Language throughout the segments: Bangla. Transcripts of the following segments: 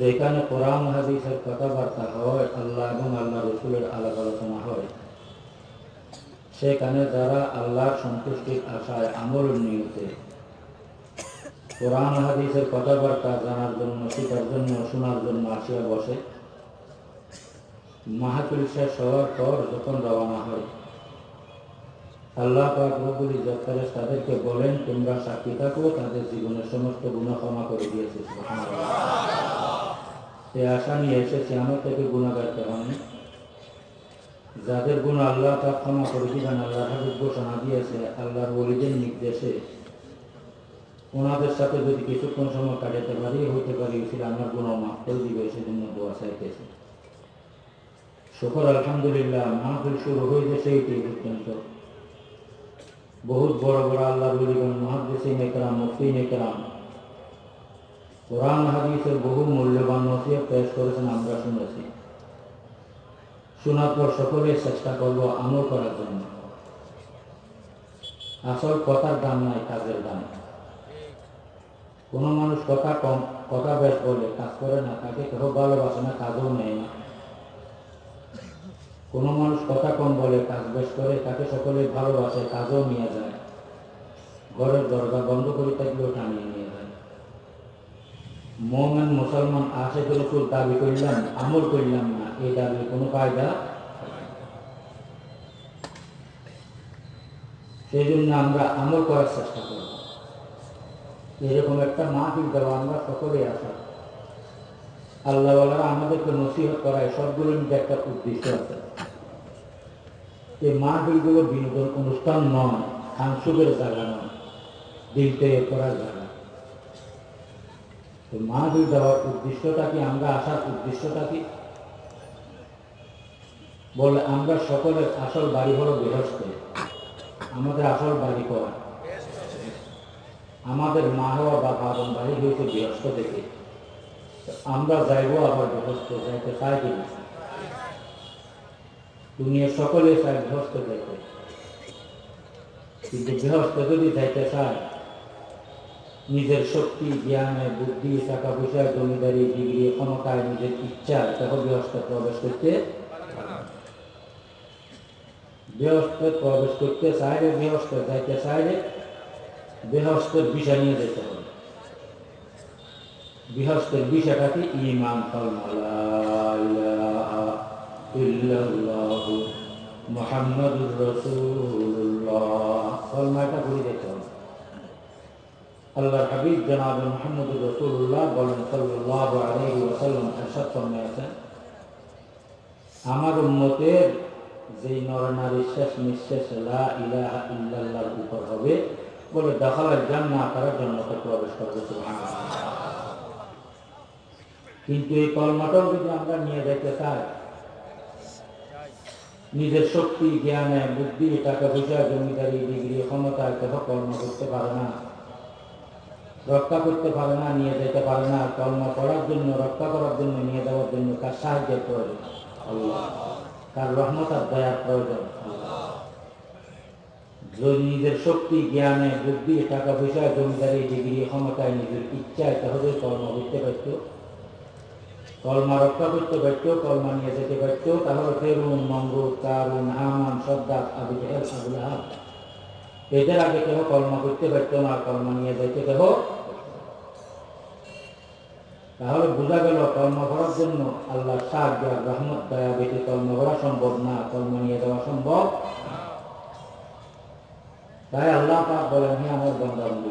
যেখানে কোরআন হাদিসের কথাবার্তা হয়, আল্লাহ এবং আল্লাহ রসুলের আলাপ আলোচনা হয়, সেখানে যারা আল্লাহর সন্তুষ্টির আশায় আমল নিয়তে কোরআন হাদিসের কথাবার্তা জানার জন্য, শেখার জন্য, শোনার জন্য আসিয়া বসে। মাহাতুল শেষ হওয়ার পর যখন রওনা হয়, আল্লাহ পাক রব্বুল তাদেরকে বলেন, তোমরা সাক্ষী থাকো, তাদের জীবনের সমস্ত গুণ ক্ষমা করে দিয়েছে সে আশা নিয়ে এসেছে আমার থেকে গুণাগার কেমন? যাদের গুণ আল্লাহ পাক ক্ষমা করে দিবেন আল্লাহ হাবিব ঘোষণা দিয়েছে, আল্লাহর ওলিদের নির্দেশে। ওনাদের সাথে যদি কিছুক্ষণ সময় কাটাতে পারি, হইতে পারি সেটা আমার গুণ মাফ করে দিবে, সেজন্য দোয়া চাইতেছে। শুকর, আলহামদুলিল্লাহ, মাহফিল শুরু হয়েছে এইটি পর্যন্ত বহুত বড় বড় আল্লাহ বলিগণ মহাদিসিন একরাম মুফতিন একরাম কোরআন হাদিসের বহু মূল্যবান নসিহত পেশ করেছেন, আমরা শুনেছি। শোনার পর সকলে চেষ্টা করব আমল করার জন্য। আসল কথার দাম নাই, কাজের দাম কোনো মানুষ কথা কম, কথা বেশ বলে, কাজ করে না, তাকে কেউ ভালোবাসে না, কাজও নেয় না। কোনো মানুষ কথা কম বলে, কাজ বেশ করে, তাকে সকলে ভালোবাসে, কাজও নিয়ে যায়। ঘরের দরজা বন্ধ করে থাকলেও টানিয়ে নিয়ে মোমেন মুসলমান আসে রসুল দাবি করলাম, আমল করলাম না, এই দাবি কোনো কায়দা সেই জন্য আমরা আমল করার চেষ্টা করব। এরকম একটা মাহফিল দেওয়া আমরা সকলেই আসা আল্লাহওয়ালারা আমাদেরকে নসিহত করায় সবগুলোর মধ্যে একটা উদ্দেশ্য আছে। এই মাহফিলগুলো বিনোদন অনুষ্ঠান নয় খানসুকের জায়গা নয় দিল তৈরি করার জায়গা তো মাহফিল দেওয়ার উদ্দেশ্যটা কি, আমরা আসার উদ্দেশ্যটা কি? বলে, আমরা সকলের আসল বাড়ি হলো গৃহস্থ। আমাদের আসল বাড়ি করা আমাদের মা হওয়া বা বাবন বাড়ি হয়েছে গৃহস্থ থেকে। আমরা যাইব আবার গৃহস্থ যাইতে চাই কি দুনিয়া সকলে চায় গৃহস্থ যাইতে। কিন্তু গৃহস্থ যদি যাইতে চায় নিজের শক্তি, জ্ঞানে, বুদ্ধি টাকা পয়সা, জমিদারি, ডিগ্রি, ক্ষমতায় নিজের ইচ্ছা তখন গৃহস্থ প্রবেশ করতে গৃহস্থ প্রবেশ করতে চাইলে গৃহস্থ যাইতে চাইলে গৃহস্থের বিষয় নিয়ে যেতে হবে। গৃহস্থের বিষয়টা কি? ইমান মোহাম্মদুর রসুল্লাহ কলমাটা ঘুরে যেতে হবে। হাবিব জনাব মোহাম্মদুর রসুল্লাহ বলেন সাল্লাহ ওসাল্লাম এরশাদ ফরমিয়েছেন আমার উম্মতের যেই নরনারী শেষ নিঃশেষ লা উপর হবে, বলে দখলের জান্না তারা জন্মতে প্রবেশ করবে কিন্তু এই কলমাটাও যদি আমরা নিয়ে যেতে চাই, নিজের শক্তি, জ্ঞানে, বুদ্ধি টাকা পয়সা জমিদারি, ডিগ্রি, ক্ষমতা কর্ম করতে পারে না। রক্ষা করতে পারে না, নিয়ে যেতে পারে না কর্ম করার জন্য, রক্ষা করার জন্য, নিয়ে যাওয়ার জন্য তার সাহায্যের প্রয়োজন। তার রহমতার দয়ার প্রয়োজন। যদি নিজের শক্তি, জ্ঞানে, বুদ্ধি, টাকা পয়সা, জমিদারি, ডিগ্রি, ক্ষমতায় নিজের ইচ্ছায় তাহলে কর্ম করতে পারত, কলমা রক্ষা করতে পারত, কলমা নিয়ে যেতে পারত, তাহলে Firaun মঙ্গুর Qarun, Haman Shaddad Abu Jahl Abu Lahab এদের আগে কেহ কলমা করতে পারত না কলমা নিয়ে যেতে কেহ তাহলে বোঝা গেল, কর্ম করার জন্য আল্লাহ সাহায্য রহমত, দয়া বেশি কর্ম করা সম্ভব না, কর্ম নিয়ে যাওয়া সম্ভব তাই আল্লাহ পাক বলেন, হে আমার বন্ধু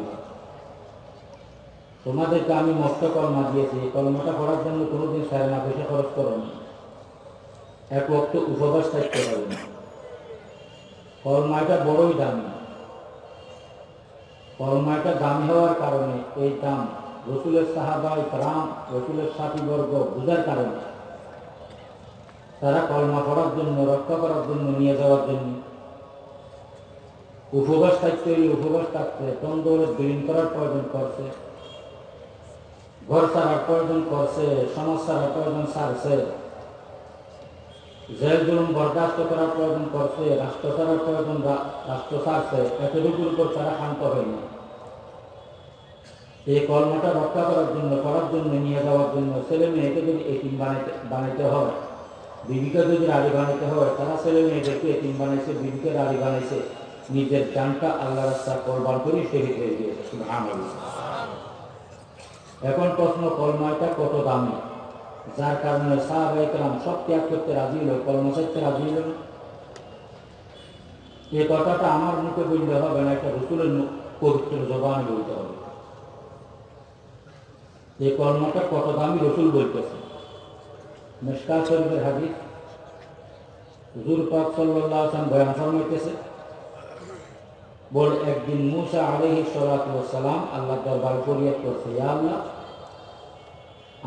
তোমাদেরকে আমি মস্ত কর্মা দিয়েছি কর্মটা করার জন্য কোনোদিন সাড়ে না পয়সা খরচ করো না। এক বক্ত উপবাস থাকতে পারবে না কর্মাটা বড়ই দামি। কর্মাটা দামি হওয়ার কারণে এই দাম রসুলের সাহাবাই রাম রসুলের সাথীবর্গ বুঝার কারণে। তারা কলমা করার জন্য, রক্ষা করার জন্য, নিয়ে যাওয়ার জন্য। উপবাস থাকতে উপবাস থাকতে তন্দরের বিলীন করার প্রয়োজন করছে। ঘর সারার প্রয়োজন করছে, সমাজ সারার প্রয়োজন সারছে জেল বরদাস্ত করার প্রয়োজন করছে রাষ্ট্র প্রয়োজন রাষ্ট্র সারছে এতটুকুর উপর তারা শান্ত হয়নি। এই কর্মটা রক্ষা করার জন্য করার জন্য, নিয়ে যাওয়ার জন্য ছেলে মেয়েকে যদি এটিম বানাইতে বানাইতে হয়, বিবিকে যদি রাড়ি বানাইতে হয়, তারা ছেলে মেয়েদেরকে এটিম বানাইছে, বিবিকে রাড়ি বানাইছে, নিজের জানটা আল্লাহ রাস্তা কোরবান করে শহীদ হয়ে গিয়েছে এখন প্রশ্ন কলমাটা কত দামি? যার কারণে সাহাবাইকরাম সব ত্যাগ করতে রাজি হলো, কলমা চাইতে রাজি হলো। এই কথাটা আমার মুখে বলতে হবে না একটা রসুলের পবিত্র জবান বলতে হবে এই কর্মটা কত দামি রসুল বলতেছে মেশকা শরীফের হাদিস, হুজুর পাক সাল্লাল্লাহু আলাইহি ওয়াসাল্লাম বয়ান ফরমাইতেছে, বল, একদিন মুসা সালাতু সালাম আল্লাহ দরবার ফরিয়াদ করছে আল্লাহ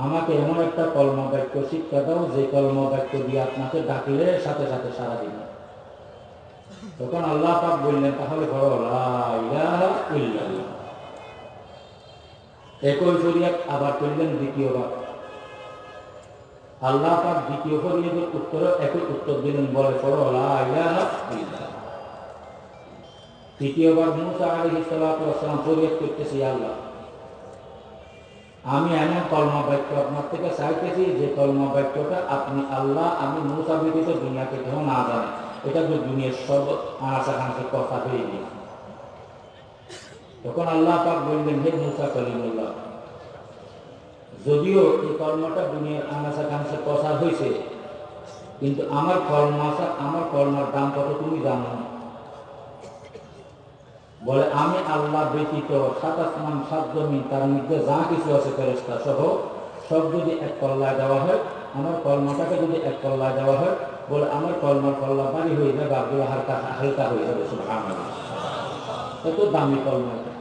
আমাকে এমন একটা কলমা বাক্য শিক্ষা দাও, যে কলমা বাক্য দিয়ে আপনাকে ডাকলে সাথে সাথে সারা দিন তখন আল্লাহ পাক বললেন, তাহলে একই শরিয়াত আবার করলেন দ্বিতীয়বার। আল্লাহ পাক দ্বিতীয় ফরিয়াদের উত্তর, একই উত্তর দিলেন, বলে তৃতীয়বার মুসা ওয়াসসালাম ফরিয়াদ করতেছি আল্লাহ আমি এমন কলমা বাক্য আপনার থেকে চাইতেছি যে কলমা বাক্যটা আপনি আল্লাহ, আমি মুসা দুনিয়াকে কেউ না জানে। এটা তো দুনিয়ার সব আনাচা খানাচে কথা হয়ে গিয়েছে তখন আল্লাহ পাক বললেন, হে মুসা কলিমুল্লাহ যদিও এই কর্মটা দুনিয়ার আনাচা খানাচে প্রচার হয়েছে কিন্তু আমার কর্মাশা আমার কর্মার দাম কত তুমি জানো না? বলে, আমি আল্লাহ ব্যতীত সাত আসমান সাত জমিন, তার মধ্যে যা কিছু আছে ফেরস্তা সহ, সব যদি এক কল্লায় দেওয়া হয়, আমার কর্মটাকে যদি এক কল্লায় দেওয়া হয়, বলে, আমার কর্মার কল্লা বাড়ি হয়ে যাবে, আব্দুল হালকা হালকা হয়ে যাবে এত দামি কলমা এটা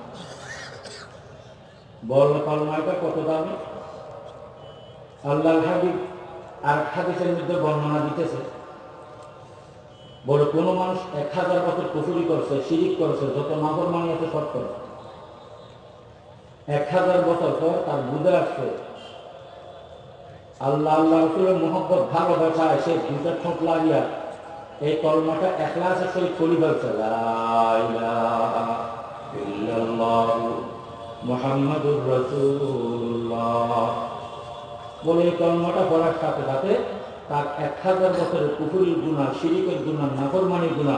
বল কলমা এটা কত দামি? আল্লাহ হাবিব আর হাদিসের মধ্যে বর্ণনা দিতেছে। বলে, কোনো মানুষ এক হাজার বছর কুফুরি করছে, শিরিক করছে, যত নাগর মানি আছে সব করছে। এক হাজার বছর পর তার বুঝে আসছে, আল্লাহ আল্লাহ রসুলের মোহব্বত ভালোবাসায় সে দুটা ঠোঁট লাগিয়া এই কলমাটা একলাসের সহিত করি ফেলছে। মোহাম্মদুর রসুল্লাহ বলে এই কলমাটা পড়ার সাথে সাথে তার এক হাজার বছরের পুকুরির গুণা শিরিকের গুণা নাফরমানির গুণা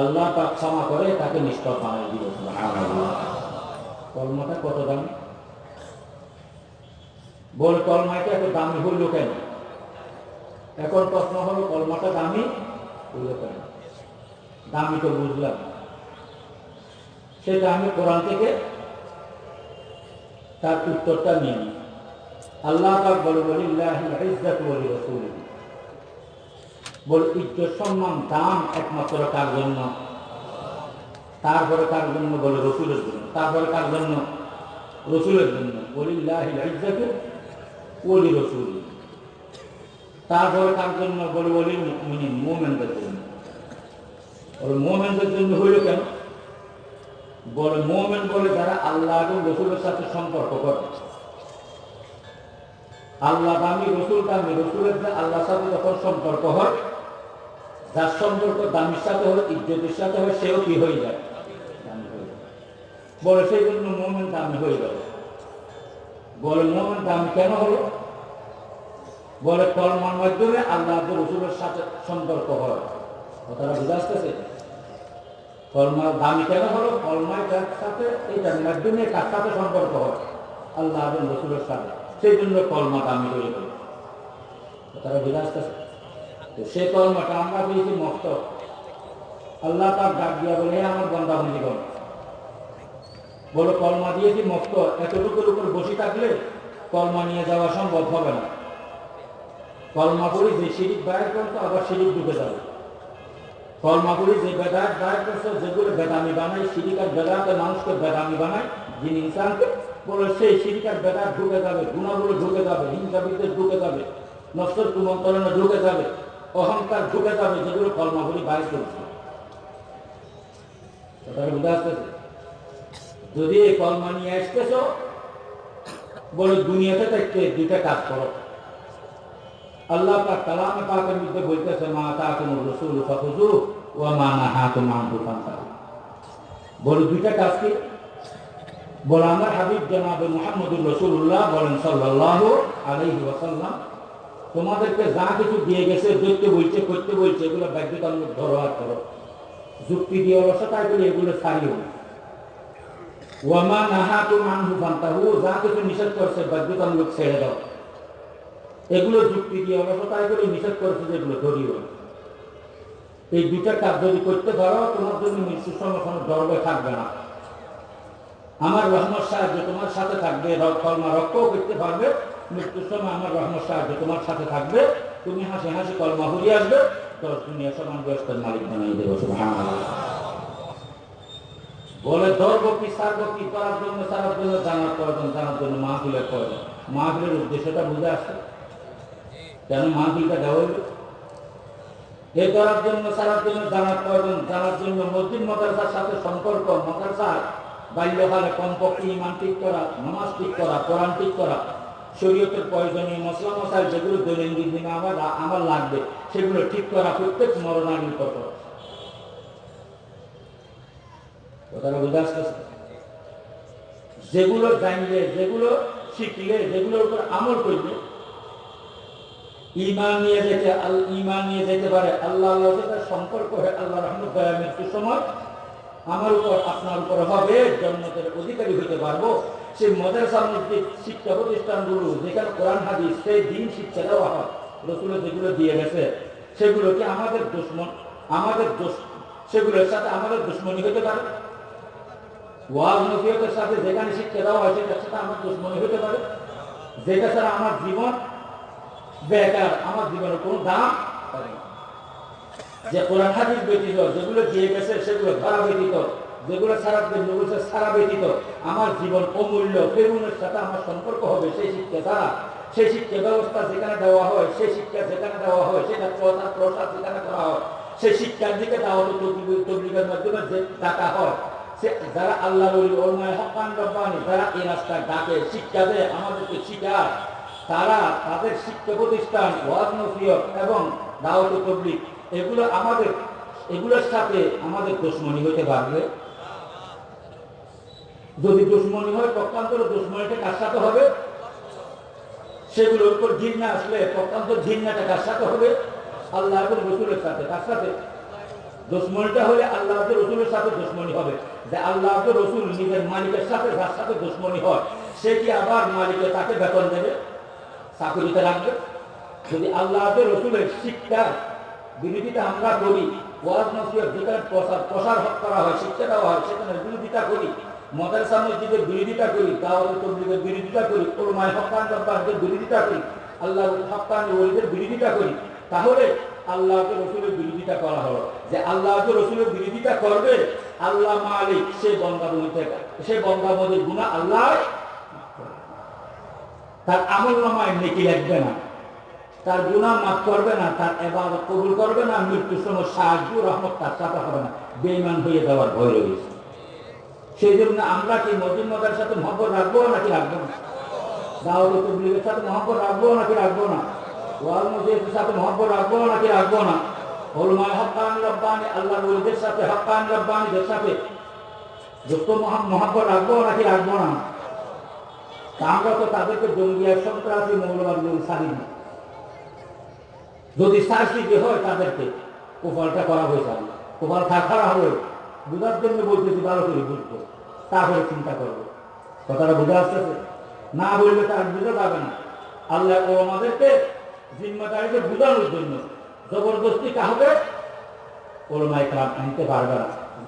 আল্লাহ পাক ক্ষমা করে, তাকে নিষ্পাপ বানাই দিল। কলমাটা কত দাম? বল, কলমাটা এত দামি হইল কেন? এখন প্রশ্ন হলো, কলমাটা দামি হইল কেন? দামি তো বুঝলাম। সেটা আমি কোরআন থেকে তার উত্তরটা নিয়ে নিই। আল্লাহ পাক বলে বলি ইজ্জাত বলি রসুল বল, ইজ্জত সম্মান, দাম একমাত্র কার জন্য? তারপরে কার জন্য বলে, রসুলের জন্য? তারপরে কার জন্য? রসুলের জন্য। বলি ইজ্জাত বলি রসুল। তারপরে কার জন্য বলে বলি মোমেনদের জন্য? বলে, মোমেনদের জন্য হইল কেন? বলে, মোমেন বলে যারা আল্লাহ এবং রসুলের সাথে সম্পর্ক করে। আল্লাহ দামি রসুল দামি রসুলের যে আল্লাহর সাথে যখন সম্পর্ক হয় যার সম্পর্ক দামির সাথে হয় ইজ্জতের সাথে হবে, সেও কি হয়ে যায় যায় বলে সেই জন্য মোমেন দামি হয়ে গেল। বলে, মোমেন দামি কেন হলো? বলে কলমার মাধ্যমে আল্লাহ রসুলের সাথে সম্পর্ক হয়। কথাটা বুঝে আসতেছে? কলমার দামি কেন হলো? কলমায় তার সাথে এইটার মাধ্যমে কার সাথে সম্পর্ক হয়? আল্লাহ রসুলের সাথে। সেই জন্য কলমা দামি হয়ে গেল। তারা বুঝে আসতেছে? তো সে কলমাটা আমরা পেয়েছি মস্ত। আল্লাহ তার ডাক দিয়া বলে আমার বন্ধা বন্দিগণ বলো কলমা দিয়েছি মস্ত, এতটুকুর উপর বসে থাকলে কলমা নিয়ে যাওয়া সম্ভব হবে না। কলমা করি যে সিঁড়ির বাইর করতো আবার সিঁড়ির ঢুকে যাবে। কলমা করি যে বেদাত বাইর করছ, যেগুলো বেদামি বানায় সিঁড়িকার বেদাতে মানুষকে বেদামি বানায়, যিনি ইনসানকে বলে সেই সিঁড়িকার বেদাত ঢুকে যাবে, গুণাগুলো ঢুকে যাবে, হিংসা বিদ্বেষ ঢুকে যাবে, নশ্বর কুমন্ত্রণে ঢুকে যাবে অহংকার ঢুকে যাবে যেগুলো কলমাগুলি বাইর করছে। বুঝে আসতেছে যদি এই কলমা নিয়ে আসতেছ, বলে দুনিয়াতে থাকতে দুইটা কাজ করো। আল্লাহ পাক কালামে পাকের মধ্যে বলতেছে, মা তাকুম রসুল ফাখুজু ওয়া মা নাহাতুম আনহু ফান্তাহু বলে দুইটা কাজ কি? বলে, আমার হাবিব জনাবে মোহাম্মদুর রসুল্লাহ বলেন সাল্লাহ আলাইহি ওয়াসাল্লাম তোমাদেরকে যা কিছু দিয়ে গেছে দেখতে বলছে, করতে বলছে, এগুলো বাধ্যতামূলক ধরো আর করো যুক্তি দিয়ে অলসতা এগুলো এগুলো সারিও না ওয়ামা যা কিছু নিষেধ করছে, বাধ্যতামূলক ছেড়ে দাও। এগুলো যুক্তি দিয়ে অলসতা এগুলো নিষেধ করছে যেগুলো ধরিও। এই দুইটা কাজ যদি করতে পারো, তোমার জন্য থাকবে না। আমার রহমত সাহায্য তোমার সাথে থাকবে কলমা রক্ষও করতে পারবে মৃত্যুর সময় আমার রহমত সাহায্য তোমার সাথে থাকবে। তুমি হাসি হাসি কলমা আসবে। দুনিয়া সমান ব্যস্তের মালিক বানাই দেবো বলে ধর্ম কি, সার্ব কি, করার জন্য, সারার জন্য জানার প্রয়োজন জানার জন্য প্রয়োজন উদ্দেশ্যটা বুঝে আসছে। কেন দেওয়া এ করার জন্য, সারার জন্য জানার প্রয়োজন জানার জন্য মসজিদ, মাদ্রাসার সাথে সম্পর্ক, মাদ্রাসার বাল্যকালে কমপক্ষে ইমান ঠিক করা, নামাজ ঠিক করা, কোরআন ঠিক করা শরীয়তের প্রয়োজনীয় মশলা মশাই যেগুলো দৈনন্দিন দিনে আমার আমার লাগবে, সেগুলো ঠিক করা প্রত্যেক মরণালীর কত কথাটা বুঝে যেগুলো জানলে, যেগুলো শিখলে, যেগুলোর উপর আমল করলে, ইমান নিয়ে যেতে ইমান নিয়ে যেতে পারে আল্লাহ আল্লাহর সাথে সম্পর্ক হয়ে আল্লাহ রহমত মৃত্যুর সময়, আমার উপর, আপনার উপর হবে জন্মতের অধিকারী হতে পারব। সেই মাদ্রাসা মসজিদ শিক্ষা প্রতিষ্ঠানগুলো যেখানে কোরআন, হাদিস, সেই দিন শিক্ষা দেওয়া হয়। রসুল যেগুলো দিয়ে গেছে সেগুলোকে আমাদের দুশ্মন? আমাদের সেগুলোর সাথে আমাদের দুশ্মনী হতে পারে? ওয়াজ নসিহতের সাথে যেখানে শিক্ষা দেওয়া হয়, সেটার সাথে আমার দুশ্মনী হতে পারে? যেটা ছাড়া আমার জীবন বেকার, আমার জীবনের কোনো দাম পাবে যে কোরআন, হাদিস ব্যতীত, যেগুলো দিয়ে গেছে, সেগুলো ধরা ব্যতীত যেগুলো সারা যেগুলো সারা ব্যতীত আমার জীবন অমূল্য ফেরুনের সাথে আমার সম্পর্ক হবে, সেই শিক্ষা দ্বারা সেই শিক্ষা ব্যবস্থা যেখানে দেওয়া হয়, সেই শিক্ষা যেখানে দেওয়া হয়, সেটা প্রচার, প্রসার যেখানে করা হয়, সেই শিক্ষার দিকে তবলিগ- তবলিগের মাধ্যমে যে ডাকা হয়, সে যারা আল্লাহ বলি ওলমায় হকান রব্বানি, যারা এই রাস্তায় ডাকে, শিক্ষা দেয়, আমাদেরকে শিখায়, তারা তাদের শিক্ষা প্রতিষ্ঠান, ওয়াজ নসিহত এবং দাওয়াত তবলিগ, এগুলো আমাদের, এগুলোর সাথে আমাদের দুশ্মনী হতে পারবে। যদি দুশ্মনী হয়, পক্ষান্তর দুশ্মনীটা সাথে হবে? সেগুলোর উপর ঘৃণা আসলে পক্ষান্তর ঘৃণাটা কার সাথে হবে? আল্লাহ রসুলের সাথে সাথে? দুশ্মনীটা হলে আল্লাহ রসুলের সাথে দুশ্মনী হবে। যে আল্লাহ রসুল নিজের মালিকের সাথে, যার সাথে দুশ্মনী হয়, সে কি আবার মালিকে তাকে বেতন দেবে? চাকরিতে রাখবে যদি আল্লাহ রসুলের শিক্ষা বিরোধিতা আমরা করি, ওয়াজ যেখানে প্রসার প্রসার করা হয়, শিক্ষা দেওয়া হয়, সেখানে বিরোধিতা করি মাদ্রাসা মসজিদের বিরোধিতা করি দাওয়াত তবলিগের বিরোধিতা করি ওলমায় হকান রব্বানদের বিরোধিতা করি আল্লাহ হকান ওলিদের বিরোধিতা করি, তাহলে আল্লাহকে রসুলের বিরোধিতা করা হলো। যে আল্লাহকে রসুলের বিরোধিতা করবে, আল্লাহ মালিক, সে বঙ্গাবলী থেকে, সে বঙ্গাবলীর গুণা আল্লাহ তার আমল নামায় নেকি লাগবে না, তার গুণা মাফ করবে না, তার এবার কবুল করবে না, মৃত্যুর সময় সাহায্য রহমত তার সাথে হবে না বেইমান হয়ে যাওয়ার ভয় রয়েছে। সেই জন্য আমরা কি মজার সাথে মহব্বত রাখব নাকি রাখব না? দাওয়াত তবলিগের সাথে মহব্বত রাখব নাকি রাখব না? ওয়াল মসজিদের সাথে মহব্বত রাখব নাকি রাখব না? হলমায় হকান রব্বানি আল্লাহ ওলিদের সাথে, হকান রব্বানিদের সাথে যত মহাব্বত রাখব নাকি রাখব না? আমরা তো তাদেরকে জঙ্গিয়া সন্ত্রাসী মৌলবাদী সারি না। যদি শাস্তি হয় তাদেরকে কোপালটা করা হয়েছে কোপাল খাড়া হবে। বুঝার জন্য বলতেছি ভালো করে বুঝব। তারপরে চিন্তা করব। কথাটা বুঝে আসতেছে? না বললে তার বুঝে পাবে না। আল্লাহ ও আমাদেরকে জিম্মাদারিকে বুঝানোর জন্য জবরদস্তি কাহবে ওলমাই কালাম আনতে পারবে না।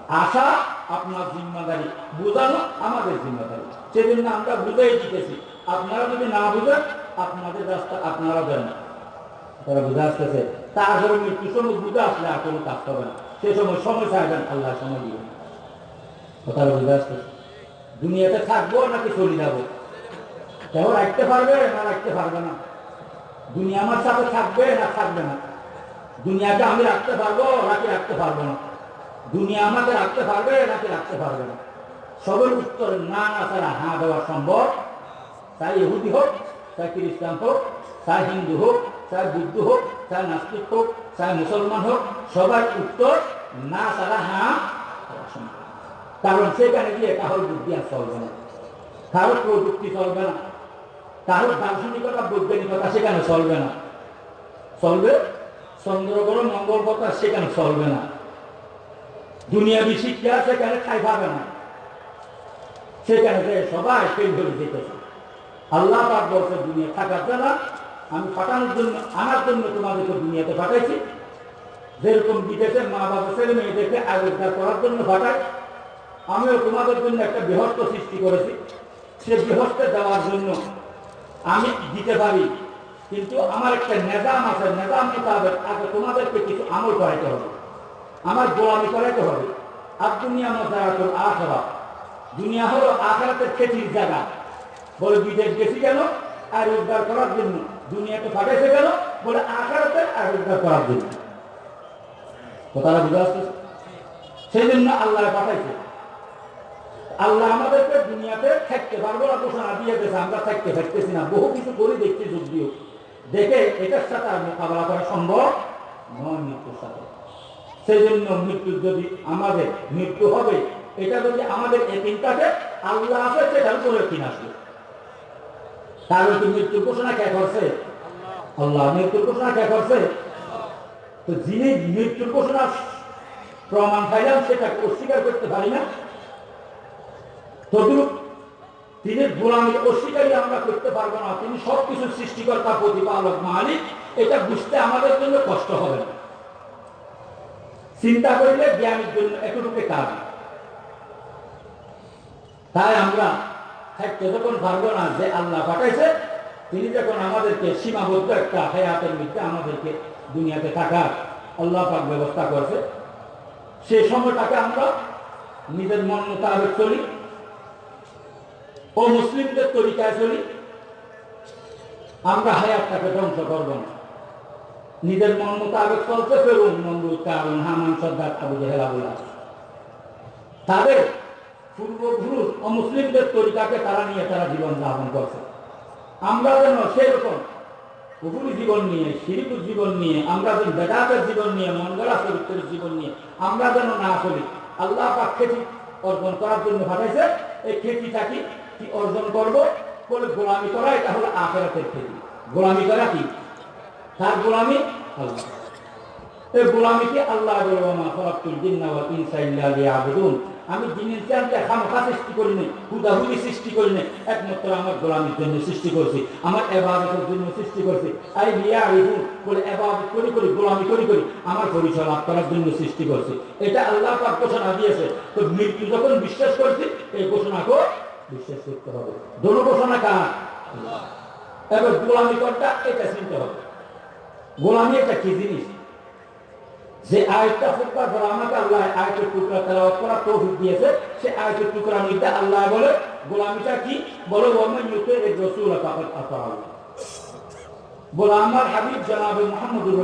আশা আপনার জিম্মাদারি, বুঝানো আমাদের জিম্মাদারি। সেজন্য আমরা বুঝাই দিতেছি, আপনারা যদি না বুঝেন, আপনাদের রাস্তা আপনারা দেন তারা বুঝে আসতেছে। তারপরে মৃত্যু সময় বুঝে আসলে আর কোনো কাজ হবে না। সে সময় সময় চাইবেন আল্লাহ সময় দিবেন কথাটা বুঝে আসতেছে দুনিয়াতে থাকব নাকি চলে যাব? কেউ রাখতে পারবে না রাখতে পারবে না। দুনিয়া আমার সাথে থাকবে না থাকবে না। দুনিয়াকে আমি রাখতে পারব নাকি রাখতে পারব না? দুনিয়া আমাকে রাখতে পারবে নাকি রাখতে পারবে না? সবের উত্তর না না ছাড়া হ্যাঁ দেওয়া সম্ভব। তাই ইহুদি হোক তাই খ্রিস্টান হোক তাই হিন্দু হোক চাই বুদ্ধ হোক চাই নাস্তিক হোক চাই মুসলমান হোক, সবার উত্তর না ছাড়া হ্যাঁ কারণ সেখানে গিয়ে কাহর বুদ্ধি আর চলবে না। কারও প্রযুক্তি চলবে না। কারও দার্শনিকতা, বৈজ্ঞানিকতা সেখানে চলবে না। চলবে? চন্দ্রগ্রহ, মঙ্গল কথা সেখানে চলবে না। দুনিয়াবি শিক্ষা সেখানে ঠাই পাবে না। সেখানে সবাই ফেল ধরে যেতেছে। আল্লাহ পাক বলছে, দুনিয়া থাকার দ্বারা আমি পাঠানোর জন্য, আমার জন্য তোমাদেরকে দুনিয়াতে পাঠাইছি। যেরকম বিদেশের মা বাবা, ছেলে মেয়েদেরকে আবিষ্কার করার জন্য পাঠাই আমিও তোমাদের জন্য একটা বৃহত্ত সৃষ্টি করেছি। সে বৃহস্তে দেওয়ার জন্য আমি দিতে পারি। কিন্তু আমার একটা নেজাম আছে, নেজাম মোতাবেক আগে তোমাদেরকে কিছু আমল করাইতে হবে। আমার গোলামি করাইতে হবে। আর দুনিয়া মজারাতুল আখরা। দুনিয়া হলো আখরাতের খেতির জায়গা। বলে বিদেশ গেছি কেন? আর উদ্ধার করার জন্য। কেন? বলে করার জন্য। কথাটা বুঝে সেই জন্য আল্লাহ পাঠাইছে। আল্লাহ আমাদেরকে দুনিয়াতে থাকতে পারব না গেছে আমরা থাকতে থাকতেছি না। বহু কিছু করে দেখছি যদিও দেখে এটার সাথে আর মোকাবেলা করা সম্ভব নয় মৃত্যুর সাথে। সেই জন্য মৃত্যু যদি আমাদের মৃত্যু হবে, এটা যদি আমাদের একিন থাকে আল্লাহ আছে, সেটার উপরে একিন আসবে। তাহলে কি মৃত্যুর ঘোষণা কে করছে? আল্লাহ মৃত্যুর ঘোষণা কে করছে? তো যিনি মৃত্যুর ঘোষণা প্রমাণ পাইলাম সেটাকে অস্বীকার করতে পারি না? তদুরূপ তিনি গোলামী অস্বীকারী আমরা করতে পারব না। তিনি সবকিছু সৃষ্টিকর্তা, প্রতিপালক, মালিক, এটা বুঝতে আমাদের জন্য কষ্ট হবে না। চিন্তা করলে জ্ঞানের জন্য এতটুকু কাজ। তাই আমরা থাকতে যখন পারব না যে আল্লাহ পাঠাইছে, তিনি যখন আমাদেরকে সীমাবদ্ধ একটা হায়াতের মধ্যে আমাদেরকে দুনিয়াতে থাকার আল্লাহ পাক ব্যবস্থা করছে সেই সময়টাকে আমরা নিজের মন মোতাবেক চলি ও মুসলিমদের তরিকায় চলি। আমরা হায়াতটাকে ধ্বংস করব না। নিজের মন মোতাবেক চলতে ফেরুন নমরুদ কারণ হামান সর্দার আবু জেহেলাবুল্লাহ তাদের পূর্বপুরুষ অমুসলিমদের তরিকাকে তারা নিয়ে তারা জীবন যাপন করছে। আমরা যেন সেরকম কুকুর জীবন নিয়ে শিরিপুর জীবন নিয়ে, আমরা যেন বেদাতের জীবন নিয়ে, মঙ্গলা চরিত্রের জীবন নিয়ে, আমরা যেন না চলি, আল্লাহ পাক খেতি অর্জন করার জন্য পাঠাইছে। এই খেতিটা কি? অর্জন করব? বলে গোলামি করা এটা হলো আখেরাতের খেতি। গোলামি করা কি? তার গোলামি আল্লাহ। এই গোলামিকে আল্লাহ আমি জিনের চানকে খামখা সৃষ্টি করিনি হুদাহুদি সৃষ্টি করিনি একমাত্র আমার গোলামির জন্য সৃষ্টি করছি, আমার এবাদতের জন্য সৃষ্টি করছি। আই এবাদত করি করি, গোলামি করি করি, আমার পরিচয় লাভ করার জন্য সৃষ্টি করছি। এটা আল্লাহ পাক ঘোষণা দিয়েছে। তো মৃত্যু যখন বিশ্বাস করছি, এই ঘোষণাকেও বিশ্বাস করতে হবে। দোনো ঘোষণা কার? এবার গোলামি করটা এটা চিনতে হবে। গোলামি একটা কি জিনিস? যে আয়টা ফুটবার পর আমাকে আল্লাহ আয়তের টুকরা তেলাওয়াত করা তৌফিক দিয়েছে, সে আয়তের টুকরা মধ্যে আল্লাহ বলে, গোলামিটা কি? বলে, ওয়ামান ইউতে এই রসুল ফাকাত আতাআল্লাহ। বলে, আমার হাবিব জনাবে মুহাম্মদুর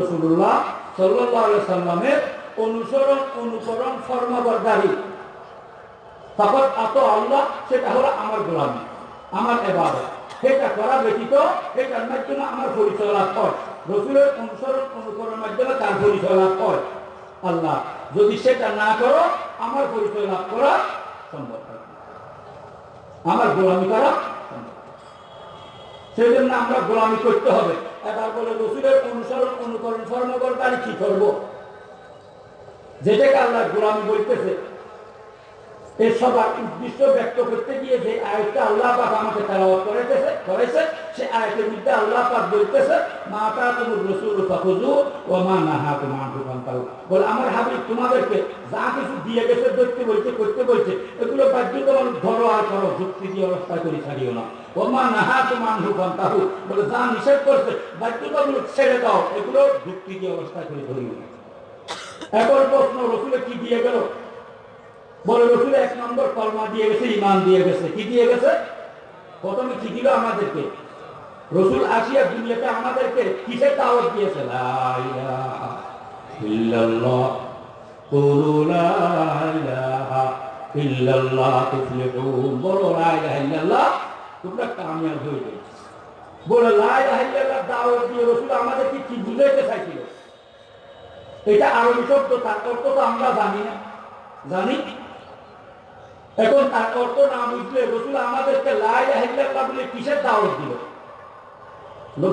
আলাইহি সাল্লামের অনুসরণ, অনুকরণ, ফরমাবরদারি। ফাকাত আতা আল্লাহ সেটা হলো আমার গোলামি, আমার ইবাদত সেটা করা ব্যতীত সেটার মাধ্যমে আমার পরিচয় লাভ হয়। রসুলের অনুসরণ অনুকরণের মাধ্যমে তার পরিচয় লাভ হয় আল্লাহ, যদি সেটা না করো, আমার পরিচয় লাভ করা সম্ভব আমার গোলামি করা। সেই জন্য আমরা গোলামি করতে হবে। এবার বলে রসুলের অনুসরণ অনুকরণ কর্মকর্তারি কি করব? যেটাকে আল্লাহ গোলামি বলতেছে এই সবার উদ্দেশ্য ব্যক্ত করতে গিয়ে যে আয়টা আল্লাহ পাক আমাকে তেলাওয়াত করেছে করেছে, সে আয়তের মধ্যে আল্লাহ পাক বলতেছে মাতা তোমার রসুল ফাকুজু ও মা না হা তোমার দোকান পাও বলে, আমার হাবিব, তোমাদেরকে যা কিছু দিয়ে গেছে, দেখতে বলছে, করতে বলছে, এগুলো বাধ্যতামূলক ধরো আর করো, যুক্তি দিয়ে অবস্থা করে ছাড়িও না। ও মা না হা তোমার দোকান তাহু বলে, যা নিষেধ করছে, বাধ্যতামূলক ছেড়ে দাও, এগুলো যুক্তি দিয়ে অবস্থা করে ধরিও না। এখন প্রশ্ন, রসুলে কি দিয়ে গেল? বলে রসুল এক নম্বর কলমা দিয়ে গেছে ইমান দিয়ে গেছে। কি দিয়ে গেছে? প্রথমে কি দিল আমাদেরকে। রসুল আসিয়া দুনিয়াতে আমাদেরকে কিসের দাওয়াত দিয়েছে? দিয়ে রসুল আমাদেরকে এটা তো আমরা জানি না। জানি? এখন তার অর্থ না বুঝলে রসুল আমাদেরকে লাই আহিল্লাহ বলে কিসের দাওয়াত দিল?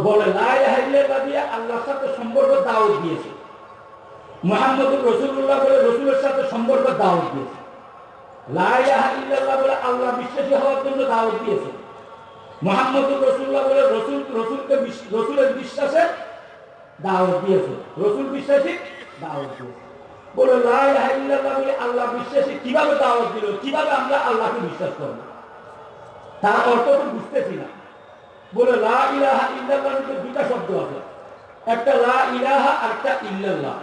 বলে লাই আহিল্লাহ দিয়ে আল্লাহর সাথে সম্পর্ক দাওয়াত দিয়েছে। মোহাম্মদুর রসুল্লাহ বলে রসুলের সাথে সম্পর্ক দাওয়াত দিয়েছে। লাই আহিল্লাহ বলে আল্লাহ বিশ্বাসী হওয়ার জন্য দাওয়াত দিয়েছে। মোহাম্মদুর রসুল্লাহ বলে রসুল, রসুলকে রসুলের বিশ্বাসে দাওয়াত দিয়েছে। রসুল বিশ্বাসী দাওয়াত দিয়েছে। বলে বলে আল্লাহ বিশ্বাসী। কীভাবে দাওয়াত দিল? কীভাবে আমরা আল্লাহকে বিশ্বাস করব তার অর্থ তো বুঝতেছি না। বলে, লা ইলাহা ইল্লাল্লাহ দুটা শব্দ আছে। একটা লা ইলাহা আর একটা ইল্লাল্লাহ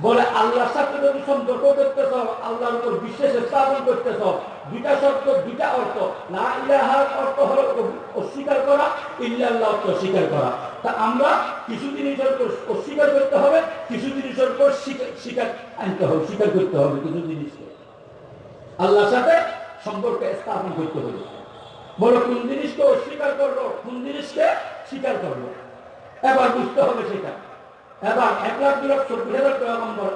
বলে, আল্লাহর সাথে যদি সম্পর্ক করতে চাও, আল্লাহর উপর বিশ্বাস স্থাপন করতে চাও, দুইটা শব্দ দুইটা অর্থ। না ইলাহার অর্থ হলো অস্বীকার করা, ইল্লাল্লাহ অর্থ স্বীকার করা। তা আমরা কিছু জিনিসের উপর অস্বীকার করতে হবে, কিছু জিনিসের উপর স্বীকার আনতে হবে স্বীকার করতে হবে কিছু জিনিসকে। আল্লাহর সাথে সম্পর্ক স্থাপন করতে হবে। বলো, কোন জিনিসকে অস্বীকার করল, কোন জিনিসকে স্বীকার করল? এবার বুঝতে হবে সেটা। এবার এক লাখ দু লাখ চব্বিশ হাজার পয়গম্বর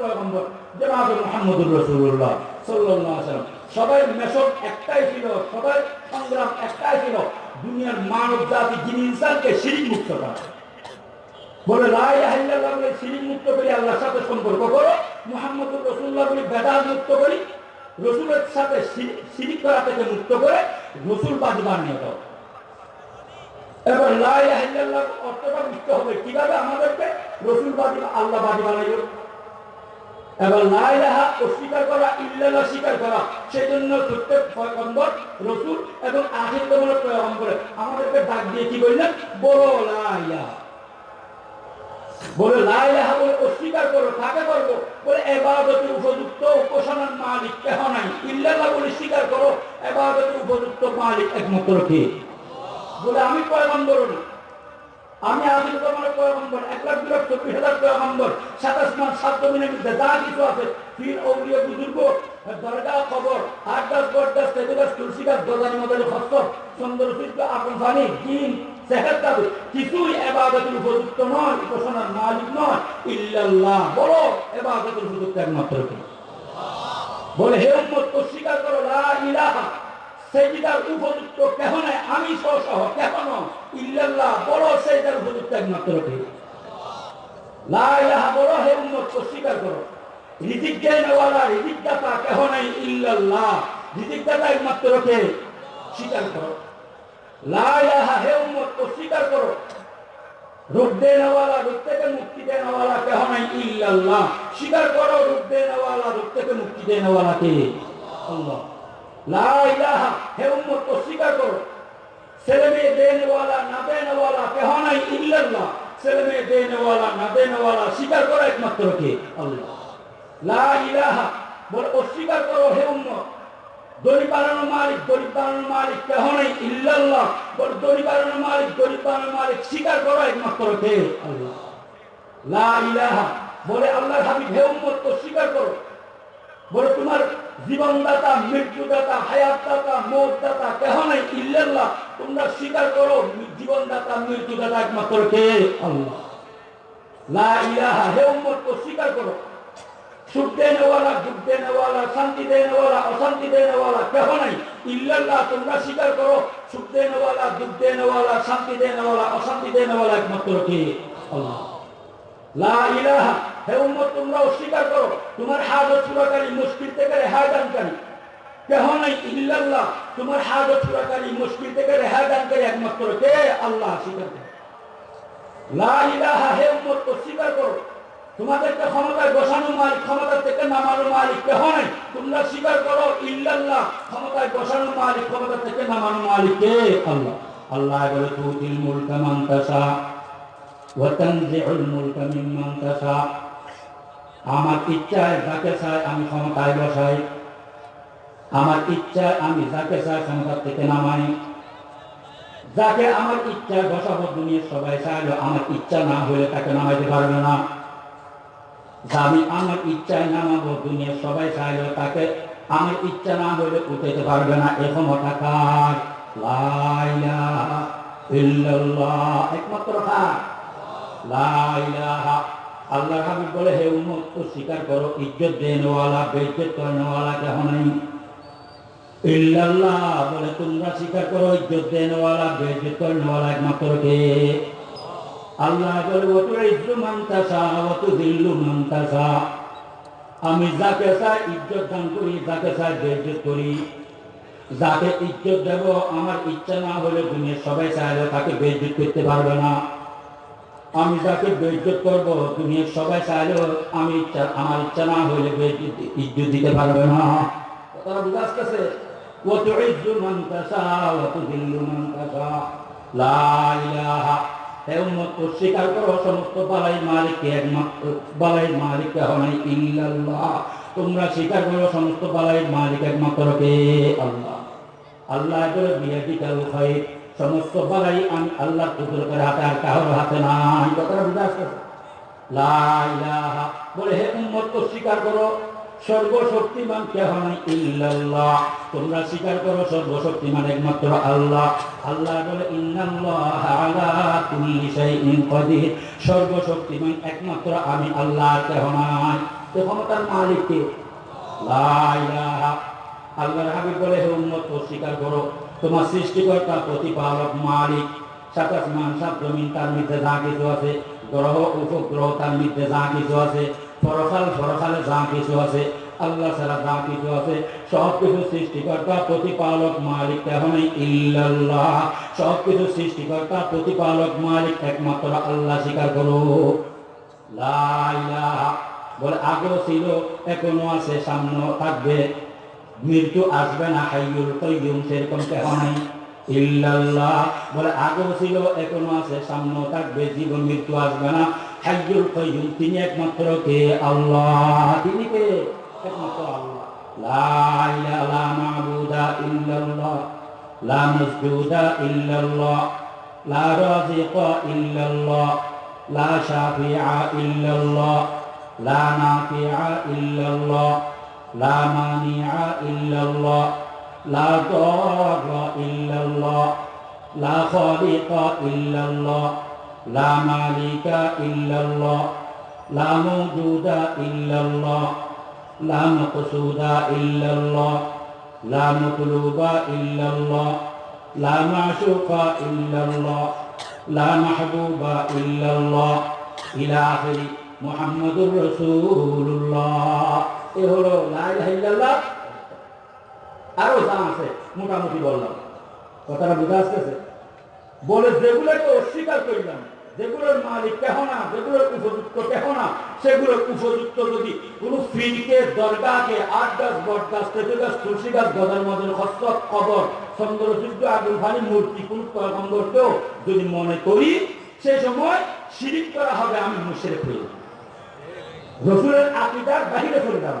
পয়গম্বর জনাব মোহাম্মদুর রসুল্লাহ ওয়াসাল্লাম। সবাই মেশক একটাই ছিল, সবাই সংগ্রাম একটাই ছিল, দুনিয়ার মানব জাতি, যিনি ইনসানকে মুক্ত করা। বলে লাই আহিল্লাহ বলে, শিরিক মুক্ত করি, আল্লাহর সাথে সম্পর্ক করো, মোহাম্মদুর রসুল্লাহ বলে বেদাল মুক্ত করি, রসুলের সাথে শিরিক করা থেকে মুক্ত করে, রসুল বাজি বানিয়ে দাও এবার আহিল্লাহ অর্থটা বুঝতে হবে। কীভাবে আমাদেরকে অস্বীকার রসুল এবং আখির পয়গম্বরে আমাদেরকে করো, কাকে করব বলে এবাদতের উপযুক্ত উপাসনার মালিক কেহ নাই। ইল্লাল্লাহ বলে স্বীকার করো এবাদতের উপযুক্ত মালিক একমাত্র কে? বলে, আমি পয়গম্বর না। আমি আদিল তোমার পয়গম্বর, এক লাখ দু লাখ চব্বিশ হাজার পয়গম্বর, সাতাশ মান সাত জমিনের মধ্যে যা কিছু আছে পীর অগ্রিয় বুজুর্গ, দরগা, খবর আট গাছ বট গাছ তেজু গাছ তুলসী গাছ গজানি মদালি হস্ত সুন্দর সূর্য ফানি জিন সেহের দাবি কিছুই এবাদতের উপযুক্ত নয়, উপাসনার মালিক নয়, ইল্লাল্লাহ বলো এবাদতের উপযুক্ত একমাত্র বলে, হে উম্মত অস্বীকার করো, লা ইলাহা সেজদার উপযুক্ত কেহ নাই, আমি সহ কেহ ইল্লাল্লাহ, বড় সেজদার উপযুক্ত একমাত্র কে লা ইলাহা বড় হে উম্মত অস্বীকার করো রিজিক দেনওয়ালা রিজিক দাতা কেহ নাই, ইল্লাল্লাহ। রিজিক দাতা একমাত্র কে স্বীকার করো লা ইলাহা হে উম্মত অস্বীকার করো রূপ দেনওয়ালা রূপ থেকে মুক্তি দেনওয়ালা কেহ নাই, ইল্লাল্লাহ। স্বীকার করো রূপ দেনওয়ালা রূপ থেকে মুক্তি দেনওয়ালা কে হে উম্মত, অস্বীকার করো। ছেলে মেয়ে দেনওয়ালা না দেনওয়ালা কেহ নাই ইল্লাল্লাহ। ছেলে মেয়ে দেনওয়ালা না দেনওয়ালা একমাত্র কে? আল্লাহ। লা ইলাহা, বলে অস্বীকার করো, হে উম্মত। দড়ি মালিক দড়ি মালিক, কেহ নাই ইল্লাল্লাহ। বলে দড়ি মালিক দড়ি মালিক, স্বীকার করো একমাত্র কে? আল্লাহ। লা ইলাহা, বলে আল্লাহর হাবিব, হে উম্মত, অস্বীকার করো। বলে তোমার জীবনদাতা, মৃত্যুদাতা, হায়াতদাতা, মৌতদাতা কেহ নাই? ইল্লাল্লাহ। তোমরা স্বীকার করো, জীবনদাতা, মৃত্যুদাতা একমাত্র কে? আল্লাহ। লা ইলাহা, হে উম্মত অস্বীকার করো। সুখ দেনেওয়ালা, দুঃখ দেনেওয়ালা, শান্তি দেনেওয়ালা, অশান্তি দেনেওয়ালা কেহ নাই? ইল্লাল্লাহ, তোমরা স্বীকার করো, সুখ দেনেওয়ালা, দুঃখ দেনেওয়ালা, শান্তি দেনেওয়ালা, অশান্তি দেনেওয়ালা একমাত্র কে? আল্লাহ। লা ইলাহা হে উম্মত তোমরা অস্বীকার করো, তোমার হাজত চূড়াকারী মুশকিল থেকে রেহাই কেহ নাই, ইল্লাল্লাহ, তোমার হাজত চূড়াকারী মুশকিল থেকে রেহাই একমাত্র কে? আল্লাহ, স্বীকার করো। লা ইলাহা, হে উম্মত অস্বীকার করো। তোমাদেরকে ক্ষমতায় বসানো মালিক ক্ষমতা থেকে নামানো মালিক কেহ নাই? তোমরা স্বীকার করো, ইল্লাল্লাহ, ক্ষমতায় বসানো মালিক ক্ষমতা থেকে নামানো মালিক কে? আল্লাহ। আল্লাহ বলে, তুতিল মুলকা মান তাশা, ওয়া তানজিউল মুলকা মিম্মান আমার ইচ্ছায় যাকে চাই আমি ক্ষমতায় বসাই। আমার ইচ্ছায় আমি যাকে চাই ক্ষমতা থেকে নামাই। যাকে আমার ইচ্ছায় বসাবো দুনিয়ার সবাই চাইলো, আমার ইচ্ছা না হলে তাকে নামাইতে পারবে না। আমি আমার ইচ্ছায় নামাবো, দুনিয়ার সবাই চাইলো, তাকে আমার ইচ্ছা না হলে উঠাইতে পারবে না। এ ক্ষমতা কার? একমাত্র কার? লা ইলাহা আল্লাহ হাবিব বলে, হে উম্মত তো স্বীকার করো, ইজ্জত দেনওয়ালা বেজ্জত করেনওয়ালা কেহ নাই। ইল্লাল্লাহ বলে, তোমরা স্বীকার করো, ইজ্জত করেনওয়ালা একমাত্র কে? আল্লাহ বলে ইজ্জু দিল্লু আমি যাকে চাই ইজ্জত দান করি, যাকে চাই বেইজ্জত করি। যাকে ইজ্জত দেব, আমার ইচ্ছা না হলে দুনিয়া সবাই চাইলে তাকে বেইজ্জত করতে পারবে না। আমি যাকে বেইজ্জত করব দুনিয়ার সবাই চাইলেও আমি ইচ্ছা আমার ইচ্ছা না হলে বেইজ্জত ইজ্জত দিতে পারবে না কথাটা বুঝা আসতেছে وتعز من تشاء وتذل من تشاء لا إله হে উম্মত অস্বীকার করো সমস্ত বালাই মালিককে একমাত্র বালাই মালিক কেহ নাই ইল্লাল্লাহ তোমরা স্বীকার করো সমস্ত বালাই মালিক একমাত্র কে আল্লাহ আল্লাহ বলে বিয়াদিকাল খাইর সমস্ত বালাই আমি আল্লাহর কুদরতের হাতে, আর কারোর হাতে নাই। কথাটা বুঝা ইলাহা। বলে, হে উম্মত অস্বীকার করো, সর্বশক্তিমান কেহ নাই ইল্লাল্লাহ। তোমরা স্বীকার করো, সর্বশক্তিমান একমাত্র আল্লাহ। আল্লাহ বলে, ইন্নাল্লাহ আলা কুল্লি শাইইন কাদির। সর্বশক্তিমান একমাত্র আমি আল্লাহ কেহ নাই। তো ক্ষমতার মালিক কে? লা ইলাহা। আল্লাহর হাবিব বলে, হে উম্মত স্বীকার করো। তোমার সৃষ্টিকর্তা, প্রতিপালক, মালিক সাত আসমান সাত জমিন, তার মধ্যে যা কিছু আছে, গ্রহ, উপগ্রহ, তার মধ্যে যা কিছু আছে পরকাল পরকালে যা কিছু আছে, আল্লাহ ছাড়া যা কিছু আছে, সব কিছু সৃষ্টিকর্তা, প্রতিপালক, মালিক তেমন ইল্লাল্লাহ। সব কিছু সৃষ্টিকর্তা, প্রতিপালক, মালিক একমাত্র আল্লাহ স্বীকার করো বলে আগেও ছিল এখনও আছে, সামনেও থাকবে। মৃত্যু আসবে না, হাইয়ুল কয়ুম সেরকম কেহ নাই। ইল্লাল্লাহ বলে, আগেও ছিল, এখনও আছে, সামনেও থাকবে, জীবন মৃত্যু আসবে না। হাইয়ুল কয়ুম তিনি একমাত্র কে? আল্লাহ। তিনি কে? একমাত্র আল্লাহ। লা ইলাহা মাবুদা ইল্লাল্লাহ। লা মাসজুদা ইল্লাল্লাহ। লা রাজিকা ইল্লাল্লাহ। লা لا مانع إلا الله لا ضار إلا الله لا خالق إلا الله لا مالك إلا الله لا موجود إلا الله لا مقصود إلا الله لا مطلوب إلا الله لا معشوق إلا الله لا محبوب إلا الله. إلى آخر محمد رسول الله. এ হলো আরও যা আছে, মোটামুটি বললাম। কথাটা বুঝা আসতেছে? বলে যেগুলোকে অস্বীকার যেগুলোর মালিক কেহ না, যেগুলোর উপযুক্ত কেহ না, সেগুলোর উপযুক্ত যদি ফিরকে দরগাকে আট গাছ, বট গাছ তেতু গাছ, তুলসী গাছ গদার কবর, চন্দ্রযুদ্ধ, আগুন ভানি মূর্তি, কোন যদি মনে করি, সে সময় শিরিক করা হবে, আমি মুশের হয়ে রসুলের আকিদার বাহিরে চলে যাব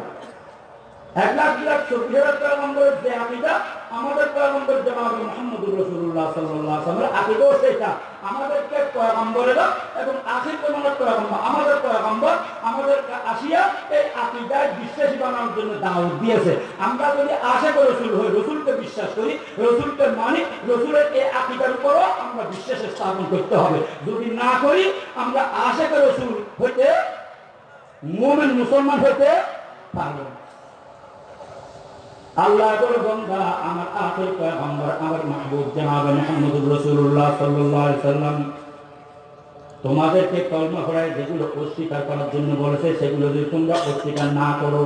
এক লাখ দু লাখ চব্বিশ হাজার পয়গম্বরের যে আকিদা, আমাদের পয়গম্বর রসুল্লাহ সাল্লাহ সাল্লামের সেটা আমাদেরকে পয়গম্বরেরা এবং আখির পয়গম্বর আমাদের পয়গম্বর আমাদের আসিয়া এই আকিদায় বিশ্বাসী বানানোর জন্য দাওয়াত দিয়েছে। আমরা যদি আশা করে রসুল হই, রসুলকে বিশ্বাস করি, রসুলকে মানি, রসুলের এই আকিদার উপরও আমরা বিশ্বাস স্থাপন করতে হবে। যদি না করি, আমরা আশা করে রসুল হইতে মোমেন মুসলমান হইতে পারবে আল্লাহ বলে বন্ধা আমার আখের পয়গম্বর, আমার মাহবুব জনাব মুহাম্মদুর রাসূলুল্লাহ সাল্লাল্লাহু আলাইহি সাল্লাম। তোমাদেরকে কলমা পড়ায় যেগুলো অস্বীকার করার জন্য বলেছে, সেগুলো যদি তোমরা অস্বীকার না করো,